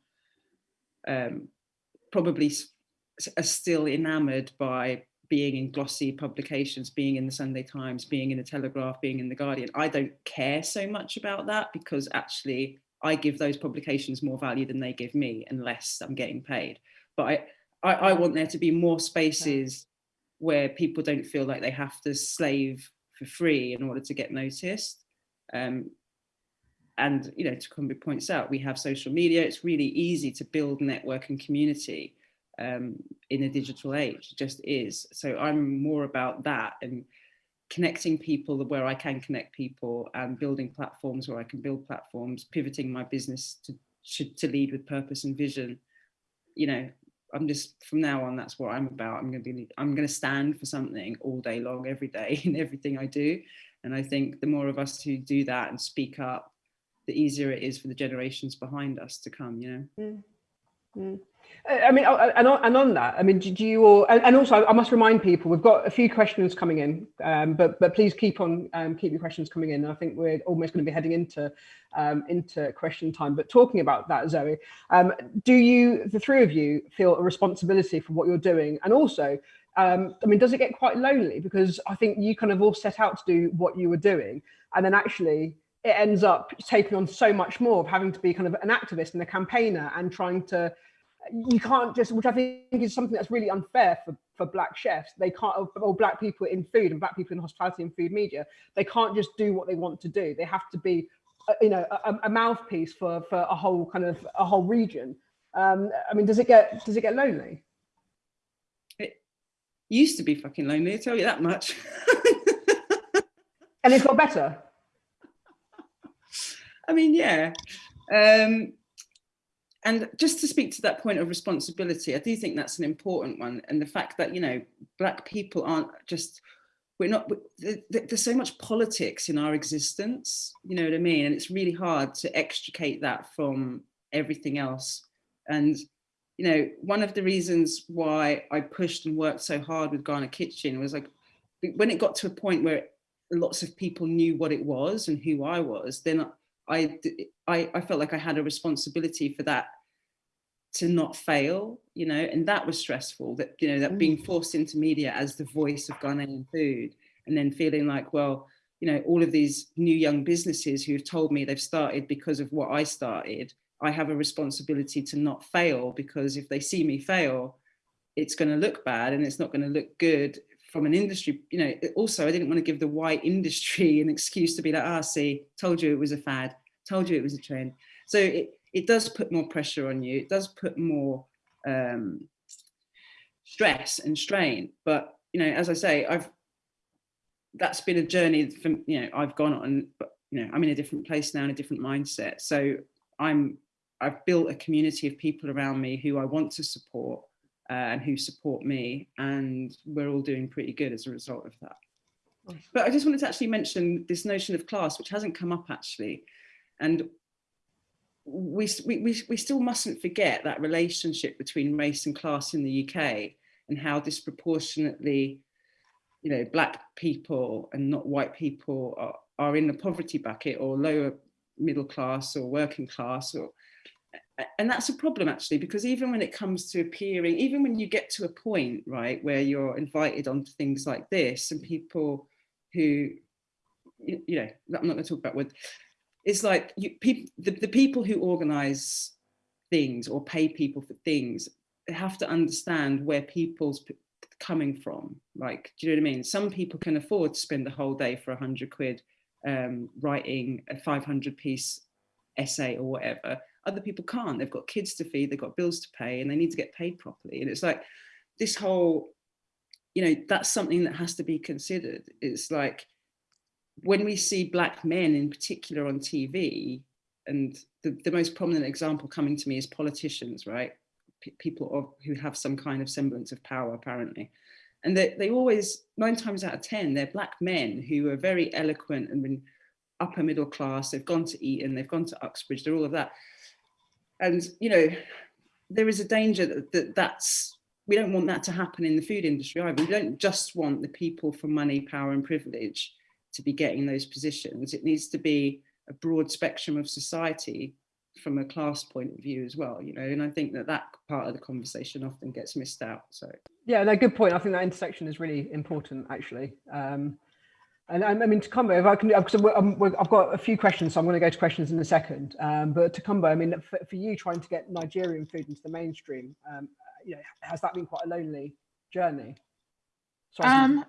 Speaker 5: um, probably are still enamored by being in glossy publications, being in the Sunday Times, being in the Telegraph, being in the Guardian. I don't care so much about that because actually I give those publications more value than they give me unless I'm getting paid. But I, I, I want there to be more spaces where people don't feel like they have to slave for free in order to get noticed. Um, and you know, Tokunbo points out, we have social media. It's really easy to build network and community um, in a digital age. It just is. So I'm more about that and connecting people where I can connect people and building platforms where I can build platforms, pivoting my business to to lead with purpose and vision. You know, I'm just from now on, that's what I'm about. I'm going to be, I'm going to stand for something all day long, every day in everything I do. And I think the more of us who do that and speak up the easier it is for the generations behind us to come, you know? Mm.
Speaker 3: Mm. I mean, and on, and on that, I mean, do you all, and also I must remind people, we've got a few questions coming in, um, but but please keep on, um, keep your questions coming in. I think we're almost going to be heading into um, into question time. But talking about that, Zoe, um, do you, the three of you, feel a responsibility for what you're doing? And also, um, I mean, does it get quite lonely? Because I think you kind of all set out to do what you were doing, and then actually it ends up taking on so much more of having to be kind of an activist and a campaigner and trying to you can't just which i think is something that's really unfair for for black chefs. They can't or black people in food and black people in hospitality and food media they can't just do what they want to do. They have to be uh, you know a, a, mouthpiece for for a whole kind of a whole region. Um i mean does it get does it get lonely?
Speaker 5: It used to be fucking lonely i tell you that much.
Speaker 3: And it's got better
Speaker 5: I mean, yeah. Um, and just to speak to that point of responsibility, I do think that's an important one. And the fact that, you know, black people aren't just, we're not, there's so much politics in our existence, you know what I mean? And it's really hard to extricate that from everything else. And, you know, one of the reasons why I pushed and worked so hard with Ghana Kitchen was like, when it got to a point where lots of people knew what it was and who I was, then I, I, I felt like I had a responsibility for that to not fail, you know, and that was stressful that, you know, that being mm. forced into media as the voice of Ghanaian food and then feeling like, well, you know, all of these new young businesses who have told me they've started because of what I started, I have a responsibility to not fail because if they see me fail, it's going to look bad and it's not going to look good from an industry, you know, also I didn't want to give the white industry an excuse to be like, ah, see, told you it was a fad, told you it was a trend. So it, it does put more pressure on you. It does put more um, stress and strain. But, you know, as I say, I've, that's been a journey from, you know, I've gone on, but, you know, I'm in a different place now, in a different mindset. So I'm, I've built a community of people around me who I want to support uh, and who support me and we're all doing pretty good as a result of that. But I just wanted to actually mention this notion of class, which hasn't come up actually. And we, we, we still mustn't forget that relationship between race and class in the UK and how disproportionately, you know, black people and not white people are, are in the poverty bucket or lower middle class or working class or and that's a problem actually because even when it comes to appearing even when you get to a point right where you're invited onto things like this and people who you, know i'm not going to talk about what it's like you people the, the people who organize things or pay people for things have to understand where people's coming from like do you know what i mean? Some people can afford to spend the whole day for a hundred quid um, writing a 500 piece essay or whatever other people can't. They've got kids to feed, they've got bills to pay, and they need to get paid properly. And it's like this whole, you know, that's something that has to be considered. It's like when we see black men in particular on TV, and the, the most prominent example coming to me is politicians, right? P people of, who have some kind of semblance of power, apparently. And they, they always, nine times out of 10, they're black men who are very eloquent and upper middle class, they've gone to Eton, they've gone to Oxbridge, they're all of that and you know there is a danger that, that that's we don't want that to happen in the food industry either. We don't just want the people for money, power and privilege to be getting those positions. It needs to be a broad spectrum of society from a class point of view as well, you know, and I think that that part of the conversation often gets missed out. So
Speaker 3: yeah, no, good point. I think that intersection is really important actually. Um, and I mean, Tokunbo, if I can, because I've got a few questions, so I'm going to go to questions in a second. Um, but Tokunbo, I mean, for, for, you trying to get Nigerian food into the mainstream, um, you know, has that been quite a lonely journey?
Speaker 4: Sorry, um,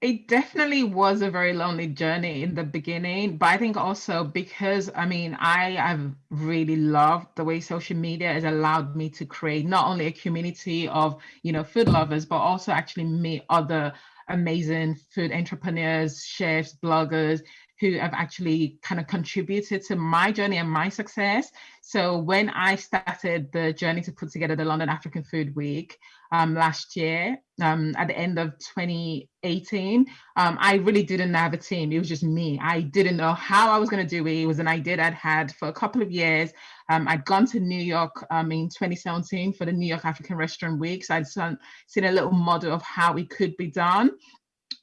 Speaker 4: it definitely was a very lonely journey in the beginning, but I think also because I mean, I have really loved the way social media has allowed me to create not only a community of, you know, food lovers, but also actually meet other amazing food entrepreneurs, chefs, bloggers who have actually kind of contributed to my journey and my success. So when I started the journey to put together the London African Food Week um, last year, um, at the end of 2018, um, I really didn't have a team. It was just me. I didn't know how I was going to do it. It was an idea I'd had for a couple of years. Um, I'd gone to New York um, in 2017 for the New York African Restaurant Week. So I'd seen a little model of how it could be done.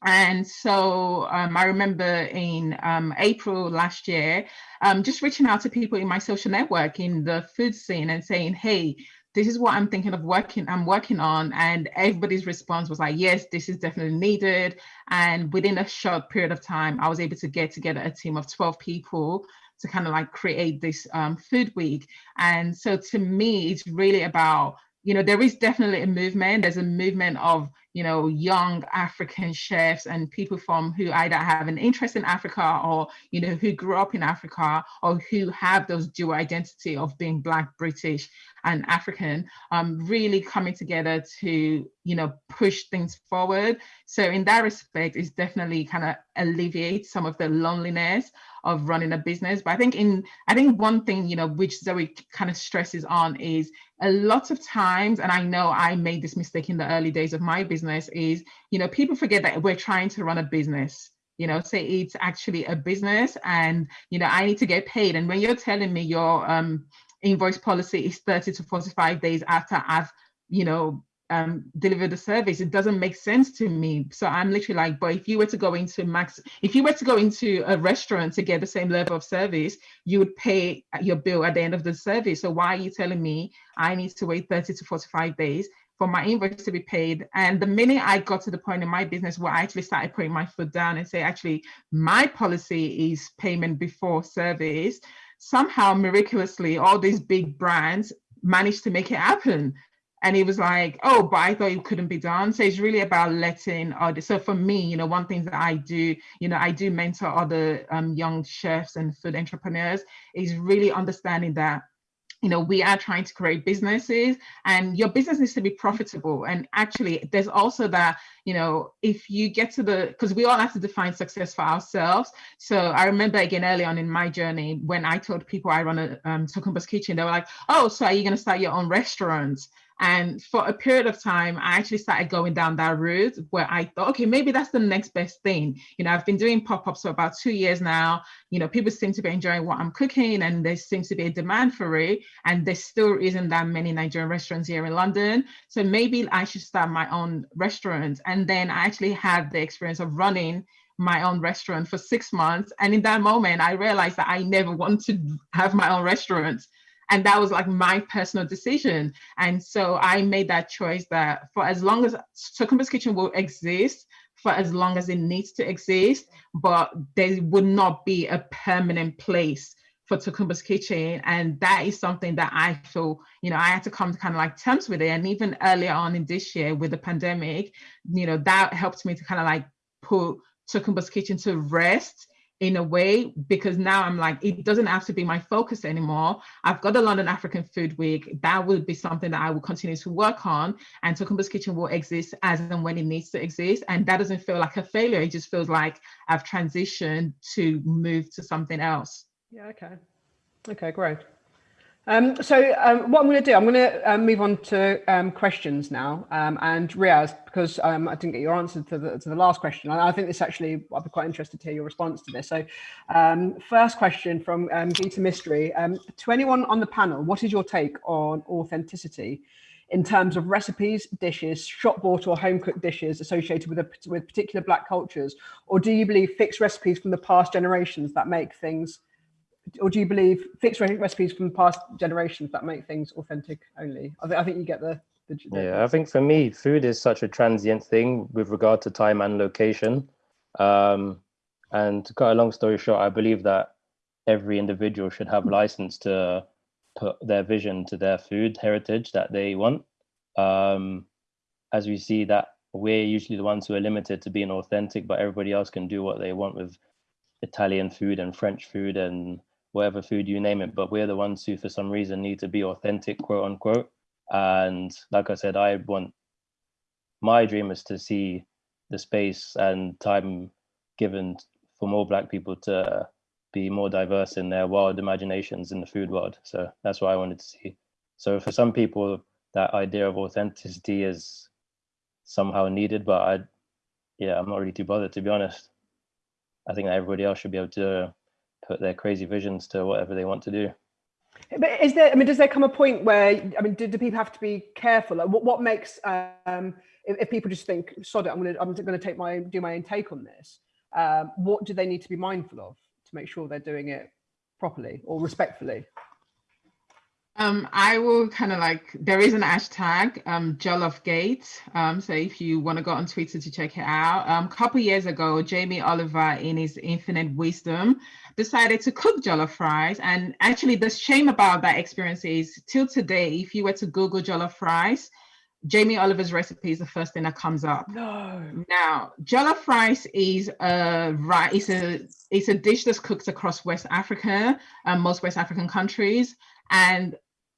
Speaker 4: And so um, I remember in um, April last year, um, just reaching out to people in my social network in the food scene and saying, hey, this is what I'm thinking of working, I'm working on. And everybody's response was like, yes, this is definitely needed. And within a short period of time, I was able to get together a team of 12 people to kind of like create this um, food week. And so to me, it's really about, you know, there is definitely a movement. There's a movement of, you know, young African chefs and people from who either have an interest in Africa or, you know, who grew up in Africa or who have those dual identity of being Black, British and African, um, really coming together to, you know, push things forward. So in that respect, it's definitely kind of alleviate some of the loneliness of running a business. But I think in, I think one thing, you know, which Zoe kind of stresses on is a lot of times, and I know I made this mistake in the early days of my business is, you know, people forget that we're trying to run a business. You know say it's actually a business and you know i need to get paid. And when you're telling me your um invoice policy is 30 to 45 days after i've you know um, deliver the service. It doesn't make sense to me. So I'm literally like, but if you were to go into max, if you were to go into a restaurant to get the same level of service, you would pay your bill at the end of the service. So why are you telling me I need to wait 30 to 45 days for my invoice to be paid. And the minute I got to the point in my business where I actually started putting my foot down and say, actually, my policy is payment before service, somehow miraculously, all these big brands managed to make it happen. And he was like, oh, but I thought it couldn't be done. So it's really about letting. So for me, you know, one thing that I do, you know, I do mentor other um, young chefs and food entrepreneurs is really understanding that you know we are trying to create businesses and your business needs to be profitable and actually there's also that you know if you get to the because we all have to define success for ourselves so i remember again early on in my journey when i told people i run a um, kitchen they were like oh so are you going to start your own restaurant and for a period of time, I actually started going down that route where I thought, okay, maybe that's the next best thing. You know, I've been doing pop ups for about two years now. You know, people seem to be enjoying what I'm cooking and there seems to be a demand for it. And there still isn't that many Nigerian restaurants here in London. So maybe I should start my own restaurant. And then I actually had the experience of running my own restaurant for six months. And in that moment, I realized that I never want to have my own restaurant and that was like my personal decision. And so i made that choice that for as long as Tokunbo's kitchen will exist for as long as it needs to exist but there would not be a permanent place for Tokunbo's kitchen. And that is something that i feel you know i had to come to kind of like terms with it. And even earlier on in this year with the pandemic you know that helped me to kind of like put Tokunbo's kitchen to rest in a way because now I'm like, it doesn't have to be my focus anymore. I've got the London African Food Week. That will be something that I will continue to work on. And Tokunbo's Kitchen will exist as and when it needs to exist. And that doesn't feel like a failure. It just feels like I've transitioned to move to something else.
Speaker 3: Yeah, okay. Okay, great. Um, so um, what I'm going to do, I'm going to um, move on to um, questions now. Um, and Riaz, because um, I didn't get your answer to the, to the last question, I, I, think this actually, I'd be quite interested to hear your response to this. So first question from Gita Mystery. to anyone on the panel, what is your take on authenticity in terms of recipes, dishes, shop bought or home cooked dishes associated with, a, with particular black cultures? Or do you believe fixed recipes from the past generations that make things or do you believe fixed recipes from past generations that make things authentic only? I, th I think you get the, the, the,
Speaker 6: Yeah, I think for me, food is such a transient thing with regard to time and location. Um, and to cut a long story short, I believe that every individual should have license to put their vision to their food heritage that they want. Um, as we see that we're usually the ones who are limited to being authentic, but everybody else can do what they want with Italian food and French food and whatever food you name it, but we're the ones who for some reason need to be authentic, quote unquote. And like I said, I want my dream is to see the space and time given for more black people to be more diverse in their wild imaginations in the food world. So that's what I wanted to see. So for some people, that idea of authenticity is somehow needed, but I, yeah, I'm not really too bothered to be honest. I think that everybody else should be able to put their crazy visions to whatever they want to do.
Speaker 3: But is there? I mean, does there come a point where I mean, do, do people have to be careful? Like, what what makes um, if, if, people just think, "Sod it, I'm going to I'm going to take my do my own take on this." Um, what do they need to be mindful of to make sure they're doing it properly or respectfully?
Speaker 4: Um, I will kind of like, there is an hashtag, um, Jollofgate. Um, so if you want to go on Twitter to check it out. Um, a couple years ago, Jamie Oliver, in his infinite wisdom, decided to cook jollof fries. And actually the shame about that experience is till today, if you were to Google jollof fries, Jamie Oliver's recipe is the first thing that comes up.
Speaker 3: No.
Speaker 4: Now, jollof rice is a right. It's a it's a dish that's cooked across West Africa, um, most West African countries, and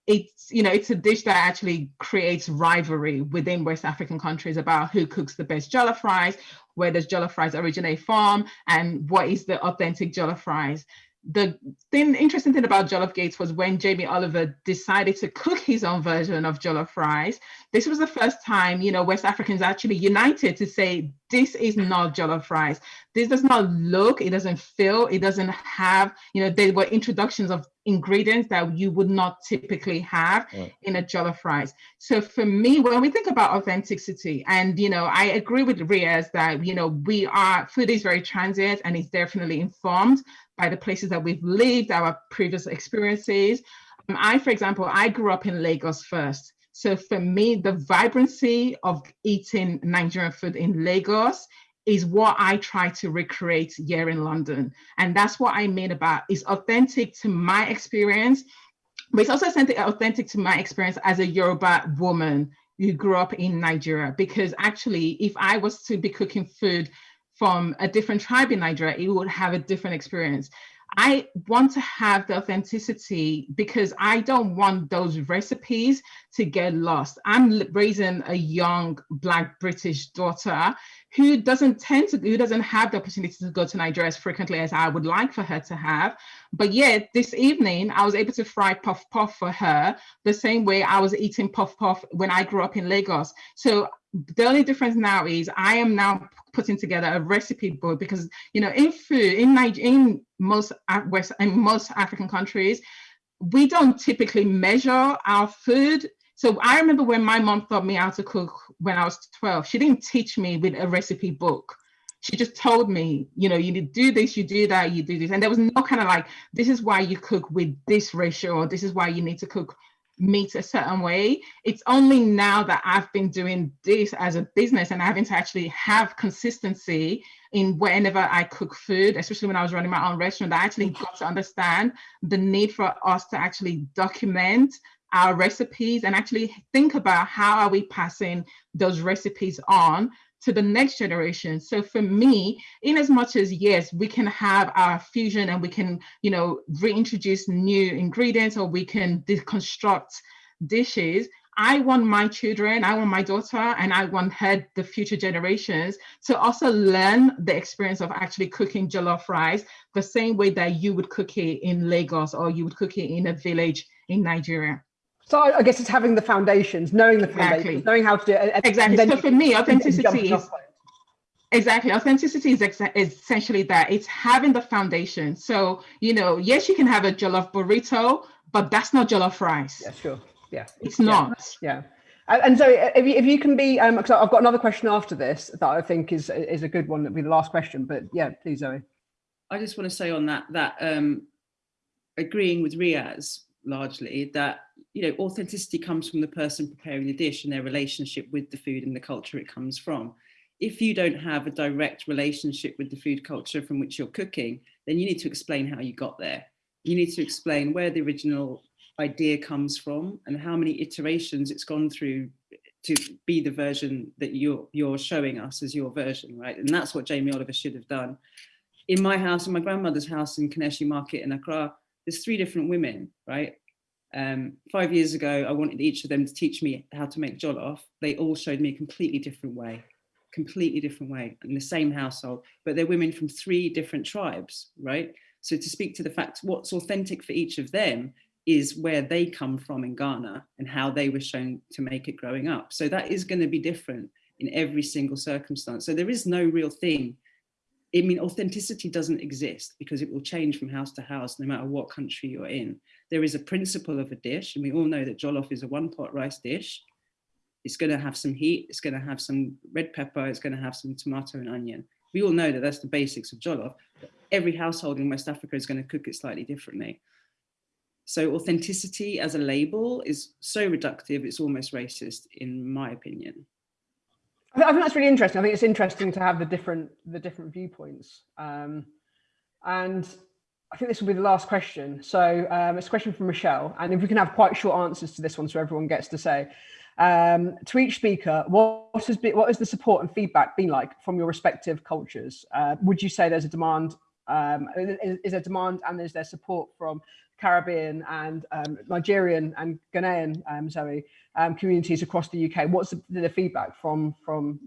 Speaker 4: it's you know it's a dish that actually creates rivalry within West African countries about who cooks the best jollof rice, where does jollof rice originate from, and what is the authentic jollof rice the thing, interesting thing about Jollof Gates was when Jamie Oliver decided to cook his own version of jollof rice. This was the first time, you know, West Africans actually united to say, this is not jollof rice. This does not look, it doesn't feel, it doesn't have, you know, there were introductions of ingredients that you would not typically have in a jollof rice. So for me, when we think about authenticity, and you know, I agree with Riaz that you know we are food is very transient and it's definitely informed by the places that we've lived, our previous experiences. Um, I, for example, I grew up in Lagos first. So for me, the vibrancy of eating Nigerian food in Lagos is what I try to recreate here in London. And that's what I mean about is authentic to my experience, but it's also authentic to my experience as a Yoruba woman who grew up in Nigeria. Because actually, if I was to be cooking food from a different tribe in Nigeria, it would have a different experience. I want to have the authenticity because I don't want those recipes to get lost. I'm raising a young Black British daughter who doesn't tend to, who doesn't have the opportunity to go to Nigeria as frequently as I would like for her to have. But yet this evening, I was able to fry puff puff for her the same way I was eating puff puff when I grew up in Lagos. So the only difference now is I am now putting together a recipe book because you know in food in Niger in most West in most African countries, we don't typically measure our food. So I remember when my mom taught me how to cook when I was 12, she didn't teach me with a recipe book. She just told me, you know, you need to do this, you do that, you do this. And there was no kind of like, this is why you cook with this ratio, or this is why you need to cook meet a certain way. It's only now that I've been doing this as a business and having to actually have consistency in whenever I cook food, especially when I was running my own restaurant, I actually got to understand the need for us to actually document our recipes and actually think about how are we passing those recipes on to the next generation. So for me, in as much as yes, we can have our fusion and we can, you know, reintroduce new ingredients or we can deconstruct dishes, I want my children, I want my daughter, and I want her, the future generations, to also learn the experience of actually cooking jollof rice the same way that you would cook it in Lagos or you would cook it in a village in Nigeria.
Speaker 3: So I guess it's having the foundations, knowing the foundations, exactly. knowing how to do it.
Speaker 4: Exactly. So for me, authenticity is exactly authenticity is ex essentially that it's having the foundation. So you know, yes, you can have a jollof burrito, but that's not jollof rice.
Speaker 3: Yeah, sure. Yeah,
Speaker 4: it's not.
Speaker 3: Yeah. yeah. And so, if you, if you can be, um, because I've got another question after this that I think is is a good one. That'll be the last question. But yeah, please, Zoe.
Speaker 5: I just want to say on that that um, agreeing with Riaz largely that you know authenticity comes from the person preparing the dish and their relationship with the food and the culture it comes from. If you don't have a direct relationship with the food culture from which you're cooking then you need to explain how you got there. You need to explain where the original idea comes from and how many iterations it's gone through to be the version that you're you're showing us as your version right? And that's what Jamie Oliver should have done. In my house in my grandmother's house in Kaneshie Market in Accra there's three different women, right? Um, five years ago, I wanted each of them to teach me how to make jollof. They all showed me a completely different way, completely different way in the same household, but they're women from three different tribes, right? So to speak to the fact what's authentic for each of them is where they come from in Ghana and how they were shown to make it growing up. So that is going to be different in every single circumstance. So there is no real thing I mean, authenticity doesn't exist because it will change from house to house, no matter what country you're in. There is a principle of a dish, and we all know that jollof is a one pot rice dish. It's going to have some heat, it's going to have some red pepper, it's going to have some tomato and onion. We all know that that's the basics of jollof. Every household in West Africa is going to cook it slightly differently. So authenticity as a label is so reductive, it's almost racist, in my opinion.
Speaker 3: I think that's really interesting. I think it's interesting to have the different the different viewpoints. Um, and I think this will be the last question. So um, it's a question from Michelle, and if we can have quite short answers to this one, so everyone gets to say. Um, to each speaker, what has been, what has the support and feedback been like from your respective cultures? Uh, would you say there's a demand? Um, is, is there demand and is there support from Caribbean and um, Nigerian and Ghanaian, um, um, communities across the UK. What's the, the, feedback from from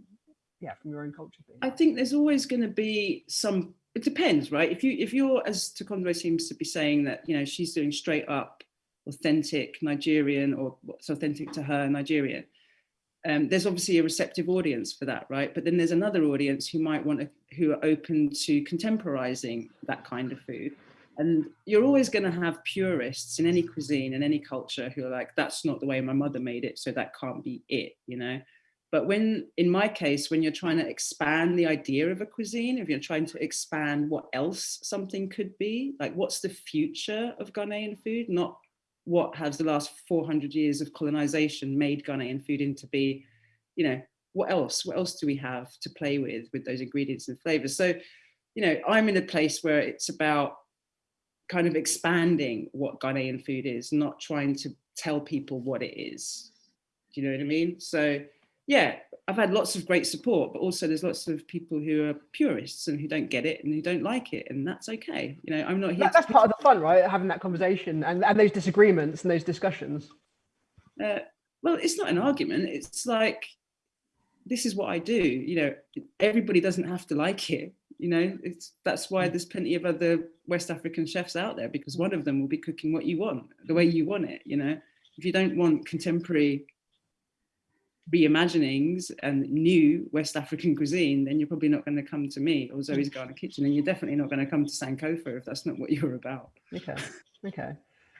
Speaker 3: yeah from your own culture?
Speaker 5: I think there's always going to be some. It depends, right? If you if you're as Tokunbo seems to be saying that you know she's doing straight up authentic Nigerian or what's authentic to her Nigerian. Um, there's obviously a receptive audience for that, right? But then there's another audience who might want to, who are open to contemporizing that kind of food. And you're always going to have purists in any cuisine and any culture who are like, that's not the way my mother made it, so that can't be it, you know? But when, in my case, when you're trying to expand the idea of a cuisine, if you're trying to expand what else something could be, like what's the future of Ghanaian food, not what has the last 400 years of colonization made Ghanaian food into be, you know, what else? What else do we have to play with with those ingredients and flavors? So, you know, I'm in a place where it's about kind of expanding what Ghanaian food is, not trying to tell people what it is. Do you know what I mean? So yeah, I've had lots of great support, but also there's lots of people who are purists and who don't get it and who don't like it, and that's okay. You know, I'm not here.
Speaker 3: That, that's part of the fun, right? Having that conversation and, and those disagreements and those discussions.
Speaker 5: Uh, well, it's not an argument. It's like this is what I do. You know, everybody doesn't have to like it. You know, it's that's why there's plenty of other West African chefs out there because one of them will be cooking what you want, the way you want it. You know, if you don't want contemporary reimaginings and new West African cuisine, then you're probably not going to come to me or Zoe's Ghana Kitchen, and you're definitely not going to come to Sankofa if that's not what you're about.
Speaker 3: Okay, okay.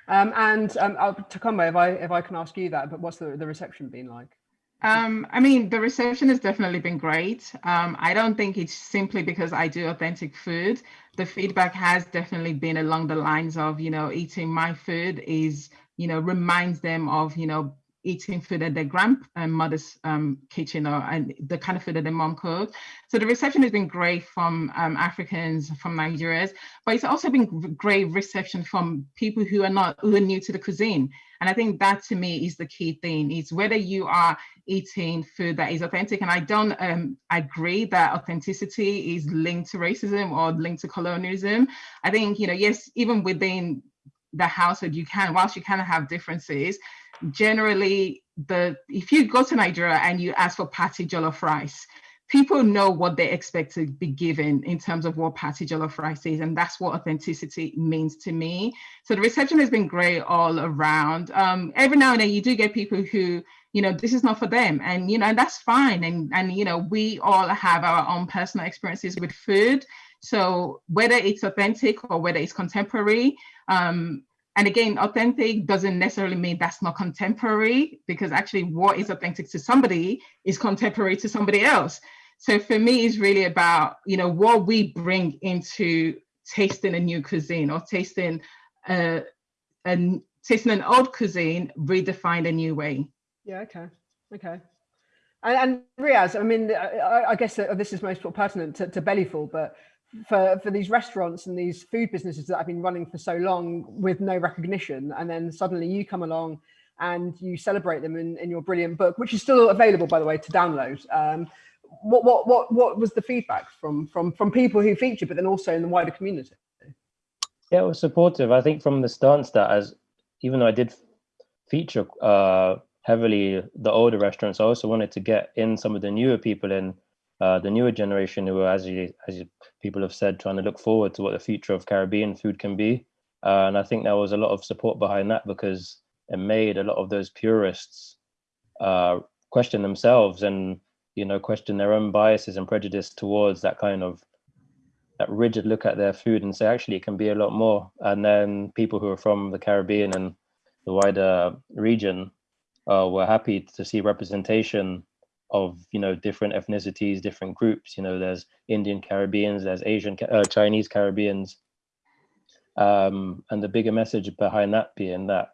Speaker 3: Um, and um, Tokunbo, if I if I can ask you that, but what's the, the reception been like?
Speaker 4: Um, I mean, the reception has definitely been great. Um, I don't think it's simply because I do authentic food. The feedback has definitely been along the lines of, you know, eating my food is, you know, reminds them of, you know, eating food at their grandmother's um, kitchen or and the kind of food that their mom cooked. So the reception has been great from um, Africans, from Nigerians, but it's also been great reception from people who are not who are new to the cuisine. And I think that to me is the key thing. Is whether you are eating food that is authentic, and I don't um, agree that authenticity is linked to racism or linked to colonialism. I think you know, yes, even within the household, you can, whilst you kind of have differences, generally the if you go to Nigeria and you ask for party jollof rice, people know what they expect to be given in terms of what party jollof rice is, and that's what authenticity means to me. So the reception has been great all around. Um, every now and then you do get people who, you know, this is not for them, and you know, and that's fine. And and you know, we all have our own personal experiences with food. So whether it's authentic or whether it's contemporary, um, and again, authentic doesn't necessarily mean that's not contemporary because actually what is authentic to somebody is contemporary to somebody else. So for me, it's really about, you know, what we bring into tasting a new cuisine or tasting a, tasting an old cuisine redefined a new way.
Speaker 3: Yeah, okay, okay. And, and Riaz, I mean, I, I guess this is most pertinent to, to Belly Full, but for for these restaurants and these food businesses that have been running for so long with no recognition and then suddenly you come along and you celebrate them in, in your brilliant book which is still available by the way to download. Um, what what what what was the feedback from from from people who featured but then also in the wider community?
Speaker 6: Yeah it was supportive. I think from the stance that as even though i did feature uh heavily the older restaurants i also wanted to get in some of the newer people in uh, the newer generation who are, as you, as you, people have said, trying to look forward to what the future of Caribbean food can be. Uh, and I think there was a lot of support behind that because it made a lot of those purists uh, question themselves and you know question their own biases and prejudice towards that kind of that rigid look at their food and say actually it can be a lot more. And then people who are from the Caribbean and the wider region uh, were happy to see representation of you know different ethnicities different groups. You know there's indian caribbeans there's asian uh, chinese caribbeans. Um, and the bigger message behind that being that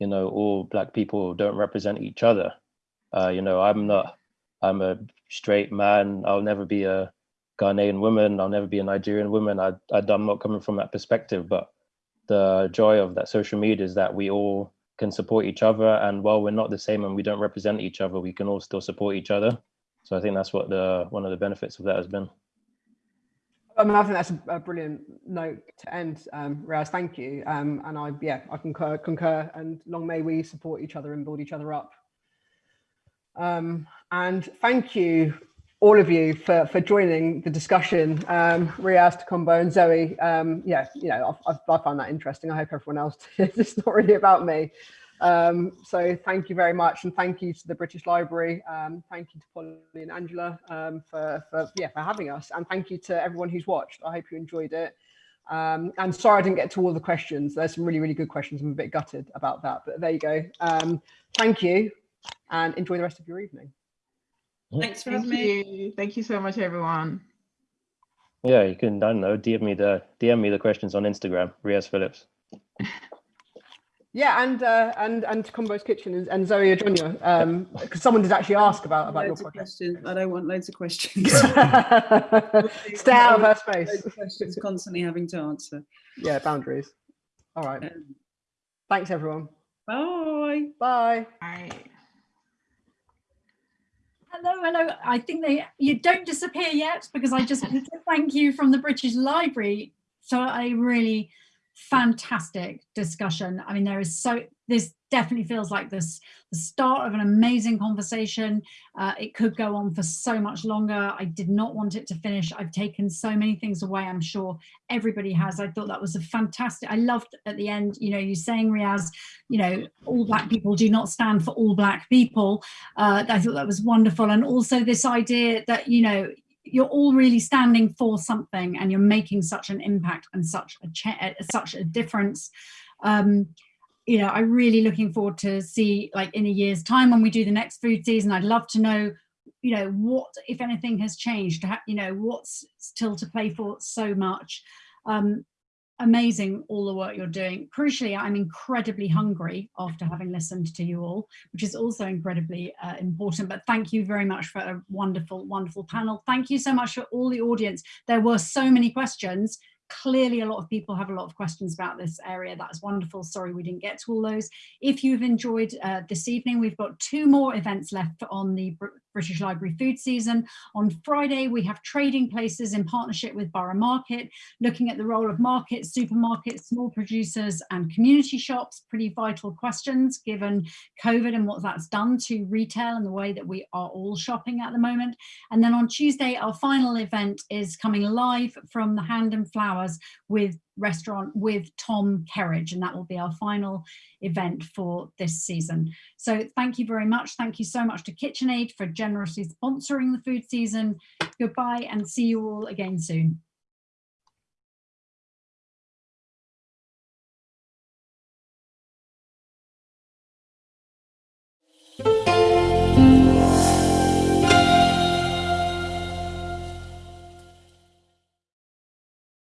Speaker 6: you know all black people don't represent each other. Uh, you know i'm not i'm a straight man. I'll never be a ghanaian woman. I'll never be a nigerian woman. I, I i'm not coming from that perspective. But the joy of that social media is that we all can support each other. And while we're not the same and we don't represent each other, we can all still support each other. So I think that's what the one of the benefits of that has been.
Speaker 3: I mean, I think that's a, brilliant note to end, um, Raz. Thank you. Um, and I, yeah, I concur, concur. And long may we support each other and build each other up. Um, and thank you all of you for, for joining the discussion. Um, Riaz, and Zoe, um, yeah, you know, I, I, found that interesting. I hope everyone else did. It's not really about me. Um, so thank you very much. And thank you to the British Library. Um, thank you to Polly and Angela um, for, for, yeah, for having us. And thank you to everyone who's watched. I hope you enjoyed it. Um, and sorry I didn't get to all the questions. There's some really, really good questions. I'm a bit gutted about that, but there you go. Um, thank you and enjoy the rest of your evening.
Speaker 5: Thanks for
Speaker 4: Thank
Speaker 5: having me.
Speaker 4: Thank you so much, everyone.
Speaker 6: Yeah, you can, I don't know, DM me the DM me the questions on Instagram, Riaz Phillips.
Speaker 3: Yeah, and uh, and and Combo's Kitchen and, and Zoe Adjonyoh, um, because someone did actually ask about about your
Speaker 5: Loads of
Speaker 3: podcast.
Speaker 5: questions. I don't want loads of questions.
Speaker 3: Stay out of her space.
Speaker 5: Loads of questions constantly having to answer.
Speaker 3: Yeah, boundaries. All right.
Speaker 5: Um,
Speaker 3: Thanks, everyone.
Speaker 5: bye.
Speaker 3: Bye.
Speaker 4: I,
Speaker 2: Hello, hello. I think they you don't disappear yet because I just thank you from the British Library. So I really fantastic discussion. I mean, there is so this definitely feels like this the start of an amazing conversation. Uh, it could go on for so much longer. I did not want it to finish. I've taken so many things away. I'm sure everybody has. I thought that was a fantastic. I loved at the end, you know, you saying Riaz, you know, all black people do not stand for all black people. Uh, I thought that was wonderful. And also this idea that, you know, you're all really standing for something and you're making such an impact and such a uh, such a difference. Um, you know, I'm really looking forward to see like in a year's time when we do the next food season, I'd love to know, you know, what, if anything has changed, you know, what's still to play for so much. Um, amazing all the work you're doing. Crucially, I'm incredibly hungry after having listened to you all, which is also incredibly uh, important. But thank you very much for a wonderful, wonderful panel. Thank you so much for all the audience. There were so many questions. Clearly, a lot of people have a lot of questions about this area. That's wonderful. Sorry, we didn't get to all those. If you've enjoyed uh, this evening, we've got two more events left on the Br British Library food season. On Friday, we have trading places in partnership with Borough Market, looking at the role of markets, supermarkets, small producers and community shops. Pretty vital questions given COVID and what that's done to retail and the way that we are all shopping at the moment. And then on Tuesday, our final event is coming live from the Hand and Flowers with restaurant with Tom Kerridge, and that will be our final event for this season. So thank you very much. Thank you so much to KitchenAid for generously sponsoring the food season. Goodbye and see you all again soon.